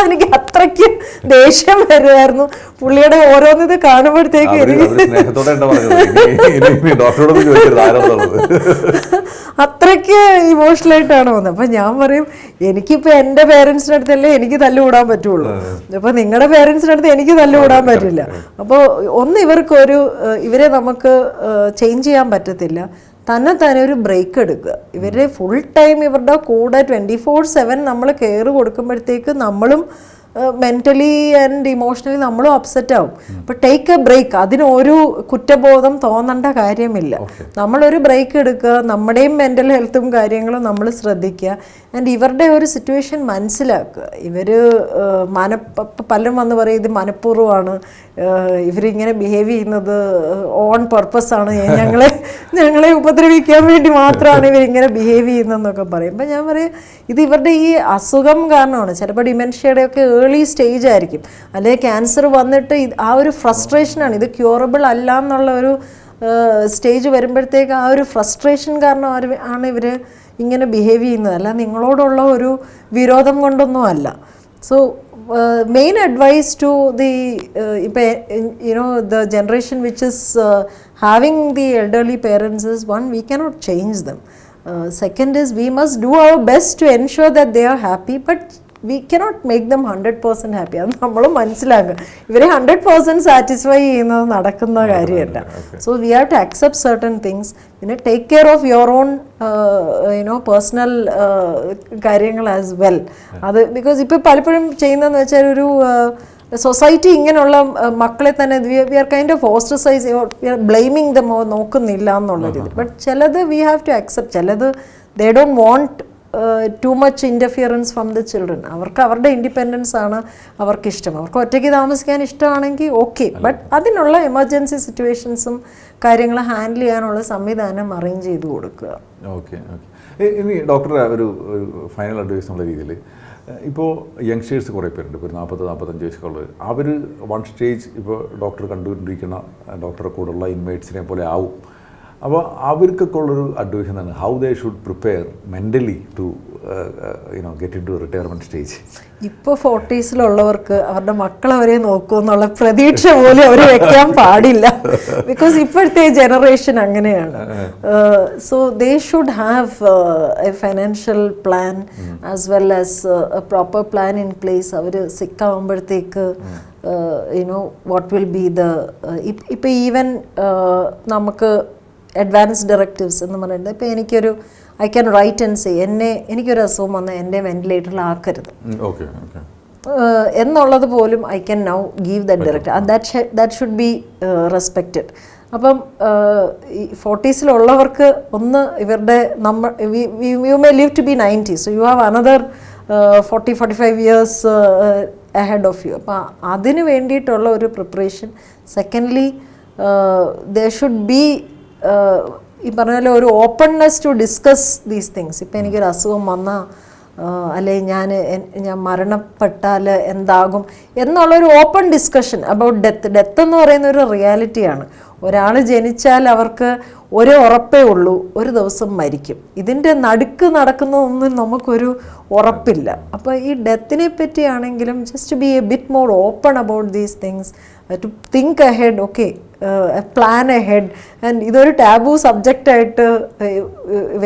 എനിക്ക് അത്രയ്ക്ക് ദേഷ്യം വരുമായിരുന്നു പുള്ളിയുടെ ഓരോന്നിത് കാണുമ്പോഴത്തേക്ക് അത്രയ്ക്ക് ഇമോഷണൽ ആയിട്ടാണ് വന്നത്. അപ്പം ഞാൻ പറയും എനിക്കിപ്പോൾ എന്റെ പേരൻസിന്റെ അടുത്തല്ലേ എനിക്ക് തല്ലുകൂടാൻ പറ്റുള്ളൂ. അപ്പോൾ നിങ്ങളുടെ പേരൻസിന്റെ അടുത്ത് എനിക്ക് തല്ലുകൂടാൻ പറ്റില്ല. അപ്പോൾ ഒന്ന് ഇവർക്കൊരു ഇവരെ നമുക്ക് ചേഞ്ച് ചെയ്യാൻ പറ്റത്തില്ല. തന്നെ തന്നെ ഒരു ബ്രേക്ക് എടുക്കുക. ഇവരുടെ ഫുൾ ടൈം ഇവരുടെ കൂടെ ട്വന്റി ഫോർ സെവൻ നമ്മൾ കെയർ കൊടുക്കുമ്പോഴത്തേക്ക് നമ്മളും മെന്റലി ആൻഡ് ഇമോഷണലി നമ്മളും അപ്സെറ്റ് ആവും. അപ്പോൾ ടേക്ക് എ ബ്രേക്ക് അതിനൊരു കുറ്റബോധം തോന്നേണ്ട കാര്യമില്ല. നമ്മളൊരു ബ്രേക്ക് എടുക്കുക നമ്മുടെയും മെന്റൽ ഹെൽത്തും കാര്യങ്ങളും നമ്മൾ ശ്രദ്ധിക്കുക ആൻഡ് ഇവരുടെ ഒരു സിറ്റുവേഷൻ മനസ്സിലാക്കുക. ഇവർ മന പലരും വന്ന് പറയും ഇത് മനഃപൂർവമാണ്. ഇവരിങ്ങനെ ബിഹേവ് ചെയ്യുന്നത് ഓൺ പർപ്പസ് ആണ്. ഞങ്ങളെ *laughs* ഞങ്ങളെ ഉപദ്രവിക്കാൻ വേണ്ടി മാത്രമാണ് ഇവരിങ്ങനെ ബിഹേവ് ചെയ്യുന്നതെന്നൊക്കെ പറയും. അപ്പം ഞാൻ പറയും ഇത് ഇവരുടെ ഈ അസുഖം കാരണമാണ്. ചിലപ്പോൾ ഡിമെൻഷ്യയുടെ ഒക്കെ ഏർലി സ്റ്റേജ് ആയിരിക്കും. അല്ലെങ്കിൽ ക്യാൻസർ വന്നിട്ട് ആ ഒരു ഫ്രസ്ട്രേഷനാണ് ഇത് ക്യൂറബിൾ അല്ല എന്നുള്ള ഒരു സ്റ്റേജ് വരുമ്പോഴത്തേക്ക് ആ ഒരു ഫ്രസ്ട്രേഷൻ കാരണം ആണ് ഇവർ ഇങ്ങനെ ബിഹേവ് ചെയ്യുന്നത്. അല്ല നിങ്ങളോടുള്ള ഒരു വിരോധം കൊണ്ടൊന്നും അല്ല. So main advice to the ഇപ്പം you know the generation which is having the elderly parents is one we cannot change them second is we must do our best to ensure that they are happy but we cannot make them hundred percent happy അത് നമ്മൾ മനസ്സിലാക്കുക. ഇവരെ hundred per cent satisfy ചെയ്യുന്നത് നടക്കുന്ന കാര്യമല്ല. So we have to accept certain things പിന്നെ take care of your own you know personal കാര്യങ്ങൾ as well അത് ബിക്കോസ് ഇപ്പോൾ പലപ്പോഴും ചെയ്യുന്നതെന്ന് വെച്ചാൽ ഒരു സൊസൈറ്റി ഇങ്ങനെയുള്ള uh, മക്കളെ തന്നെ we are kind of ostracise we are blaming the നോക്കുന്നില്ല എന്നുള്ള രീതി ബട്ട് ചിലത് വി ഹാവ് ടു അക്സെപ്റ്റ് ചിലത് they don't want to much interference from the children അവർക്ക് അവരുടെ ഇൻഡിപെൻഡൻസ് ആണ് അവർക്ക് ഇഷ്ടം അവർക്ക് ഒറ്റയ്ക്ക് താമസിക്കാൻ ഇഷ്ടമാണെങ്കിൽ ഓക്കെ ബട്ട് അതിനുള്ള എമർജൻസി സിറ്റുവേഷൻസും കാര്യങ്ങൾ ഹാൻഡിൽ ചെയ്യാനുള്ള സംവിധാനം അറേഞ്ച് ചെയ്ത് കൊടുക്കുക. ഓക്കെ ഓക്കെ ഇനി ഡോക്ടർ ഒരു ഒരു ഫൈനൽ അഡ്വൈസ് എന്നുള്ള രീതിയിൽ ഇപ്പോൾ യങ്സ്റ്റേഴ്സ് കുറേ പേരുണ്ട്. ഒരു നാൽപ്പത് നാൽപ്പത്തഞ്ച് വയസ്സുള്ളത് അവർ വൺ സ്റ്റേജ് ഇപ്പോൾ ഡോക്ടർ കണ്ടുകൊണ്ടിരിക്കുന്ന ഡോക്ടറെ കൂടെയുള്ള ഇൻമേറ്റ്സിനെ പോലെ ആവും. അപ്പോൾ അവർക്കൊക്കെ ഉള്ളൊരു അഡ്വൈസ് എന്താണ് how they should prepare mentally to you know get into retirement stage ഇപ്പോൾ ഫോർട്ടീസിലുള്ളവർക്ക് അവരുടെ മക്കൾ അവരെ നോക്കൂ എന്നുള്ള പ്രതീക്ഷ പോലും അവർ വെക്കാൻ പാടില്ല. ബിക്കോസ് ഇപ്പോഴത്തെ ജനറേഷൻ അങ്ങനെയാണ്. So they should have a financial plan as well as a proper plan in place our sick ആകുമ്പോഴത്തേക്ക് you know what will be the ഇപ്പം ഈവൻ നമുക്ക് അഡ്വാൻസ് ഡയറക്റ്റീവ്സ് എന്ന് പറയുന്നത്. ഇപ്പോൾ എനിക്കൊരു I can write and say എന്നെ എനിക്കൊരു അസുഖം വന്ന് എന്റെ വെന്റിലേറ്ററിലാക്കരുത് എന്നുള്ളത് പോലും I can now give that direct that that should be respected അപ്പം ഈ ഫോർട്ടീസിലുള്ളവർക്ക് ഒന്ന് ഇവരുടെ നമ്മൾ you may live to be ninety so you have another forty forty five years ahead of you അപ്പം അതിന് വേണ്ടിയിട്ടുള്ള ഒരു preparation secondly there should be ഈ പറഞ്ഞ പോലെ ഒരു openness to discuss these things ഇപ്പം എനിക്കൊരു അസുഖം വന്നാൽ അല്ലെ ഞാൻ ഞാൻ മരണപ്പെട്ടാൽ എന്താകും എന്നുള്ളൊരു open discussion about death death എന്ന് പറയുന്ന ഒരു റിയാലിറ്റിയാണ് ഒരാൾ ജനിച്ചാൽ അവർക്ക് ഒരു ഉറപ്പേ ഉള്ളൂ ഒരു ദിവസം മരിക്കും. ഇതിന്റെ നടുക്ക് നടക്കുന്നതൊന്നും നമുക്കൊരു ഉറപ്പില്ല. അപ്പോൾ ഈ ഡെത്തിനെ പറ്റിയാണെങ്കിലും just be a bit more open about these things to think ahead okay plan ahead and ഇതൊരു ടാബു സബ്ജക്റ്റായിട്ട്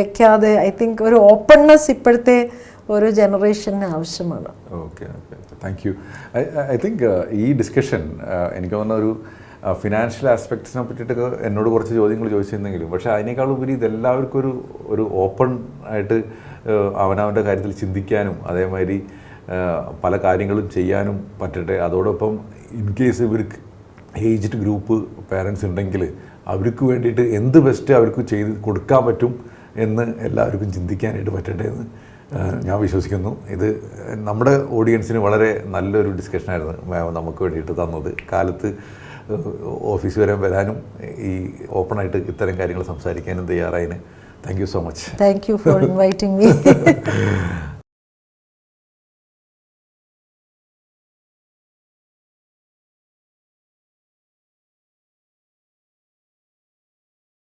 വെക്കാതെ ഐ തിങ്ക് ഒരു ഓപ്പൺനെസ് ഇപ്പോഴത്തെ ഒരു ജനറേഷന് ആവശ്യമാണ്. Okay thank you I think ഈ ഡിസ്കഷൻ എനിക്ക് തോന്നുന്ന ഒരു ഫിനാൻഷ്യൽ ആസ്പെക്ട്സിനെ പറ്റിയിട്ടൊക്കെ എന്നോട് കുറച്ച് ചോദ്യങ്ങൾ ചോദിച്ചിരുന്നെങ്കിലും പക്ഷേ അതിനേക്കാൾ ഉപരി ഇതെല്ലാവർക്കും ഒരു ഒരു ഓപ്പൺ ആയിട്ട് uh, അവനവന്റെ കാര്യത്തിൽ ചിന്തിക്കാനും അതേമാതിരി uh, പല കാര്യങ്ങളും ചെയ്യാനും പറ്റട്ടെ. അതോടൊപ്പം ഇൻ കേസ് ഇവർക്ക് ഏജ്ഡ് ഗ്രൂപ്പ് പാരൻസ് ഉണ്ടെങ്കിൽ അവർക്ക് വേണ്ടിയിട്ട് എന്ത് ബെസ്റ്റ് അവർക്ക് ചെയ്ത് കൊടുക്കാൻ പറ്റും എന്ന് എല്ലാവർക്കും ചിന്തിക്കാനായിട്ട് പറ്റട്ടെ എന്ന് ഞാൻ വിശ്വസിക്കുന്നു. ഇത് നമ്മുടെ ഓഡിയൻസിന് വളരെ നല്ലൊരു ഡിസ്കഷനായിരുന്നു മാം നമുക്ക് വേണ്ടിയിട്ട് തന്നത്. കാലത്ത് ഓഫീസ് വരെ വരാനും ഈ ഓപ്പണായിട്ട് ഇത്തരം കാര്യങ്ങൾ സംസാരിക്കാനും തയ്യാറായതിന് thank you so much thank you for inviting me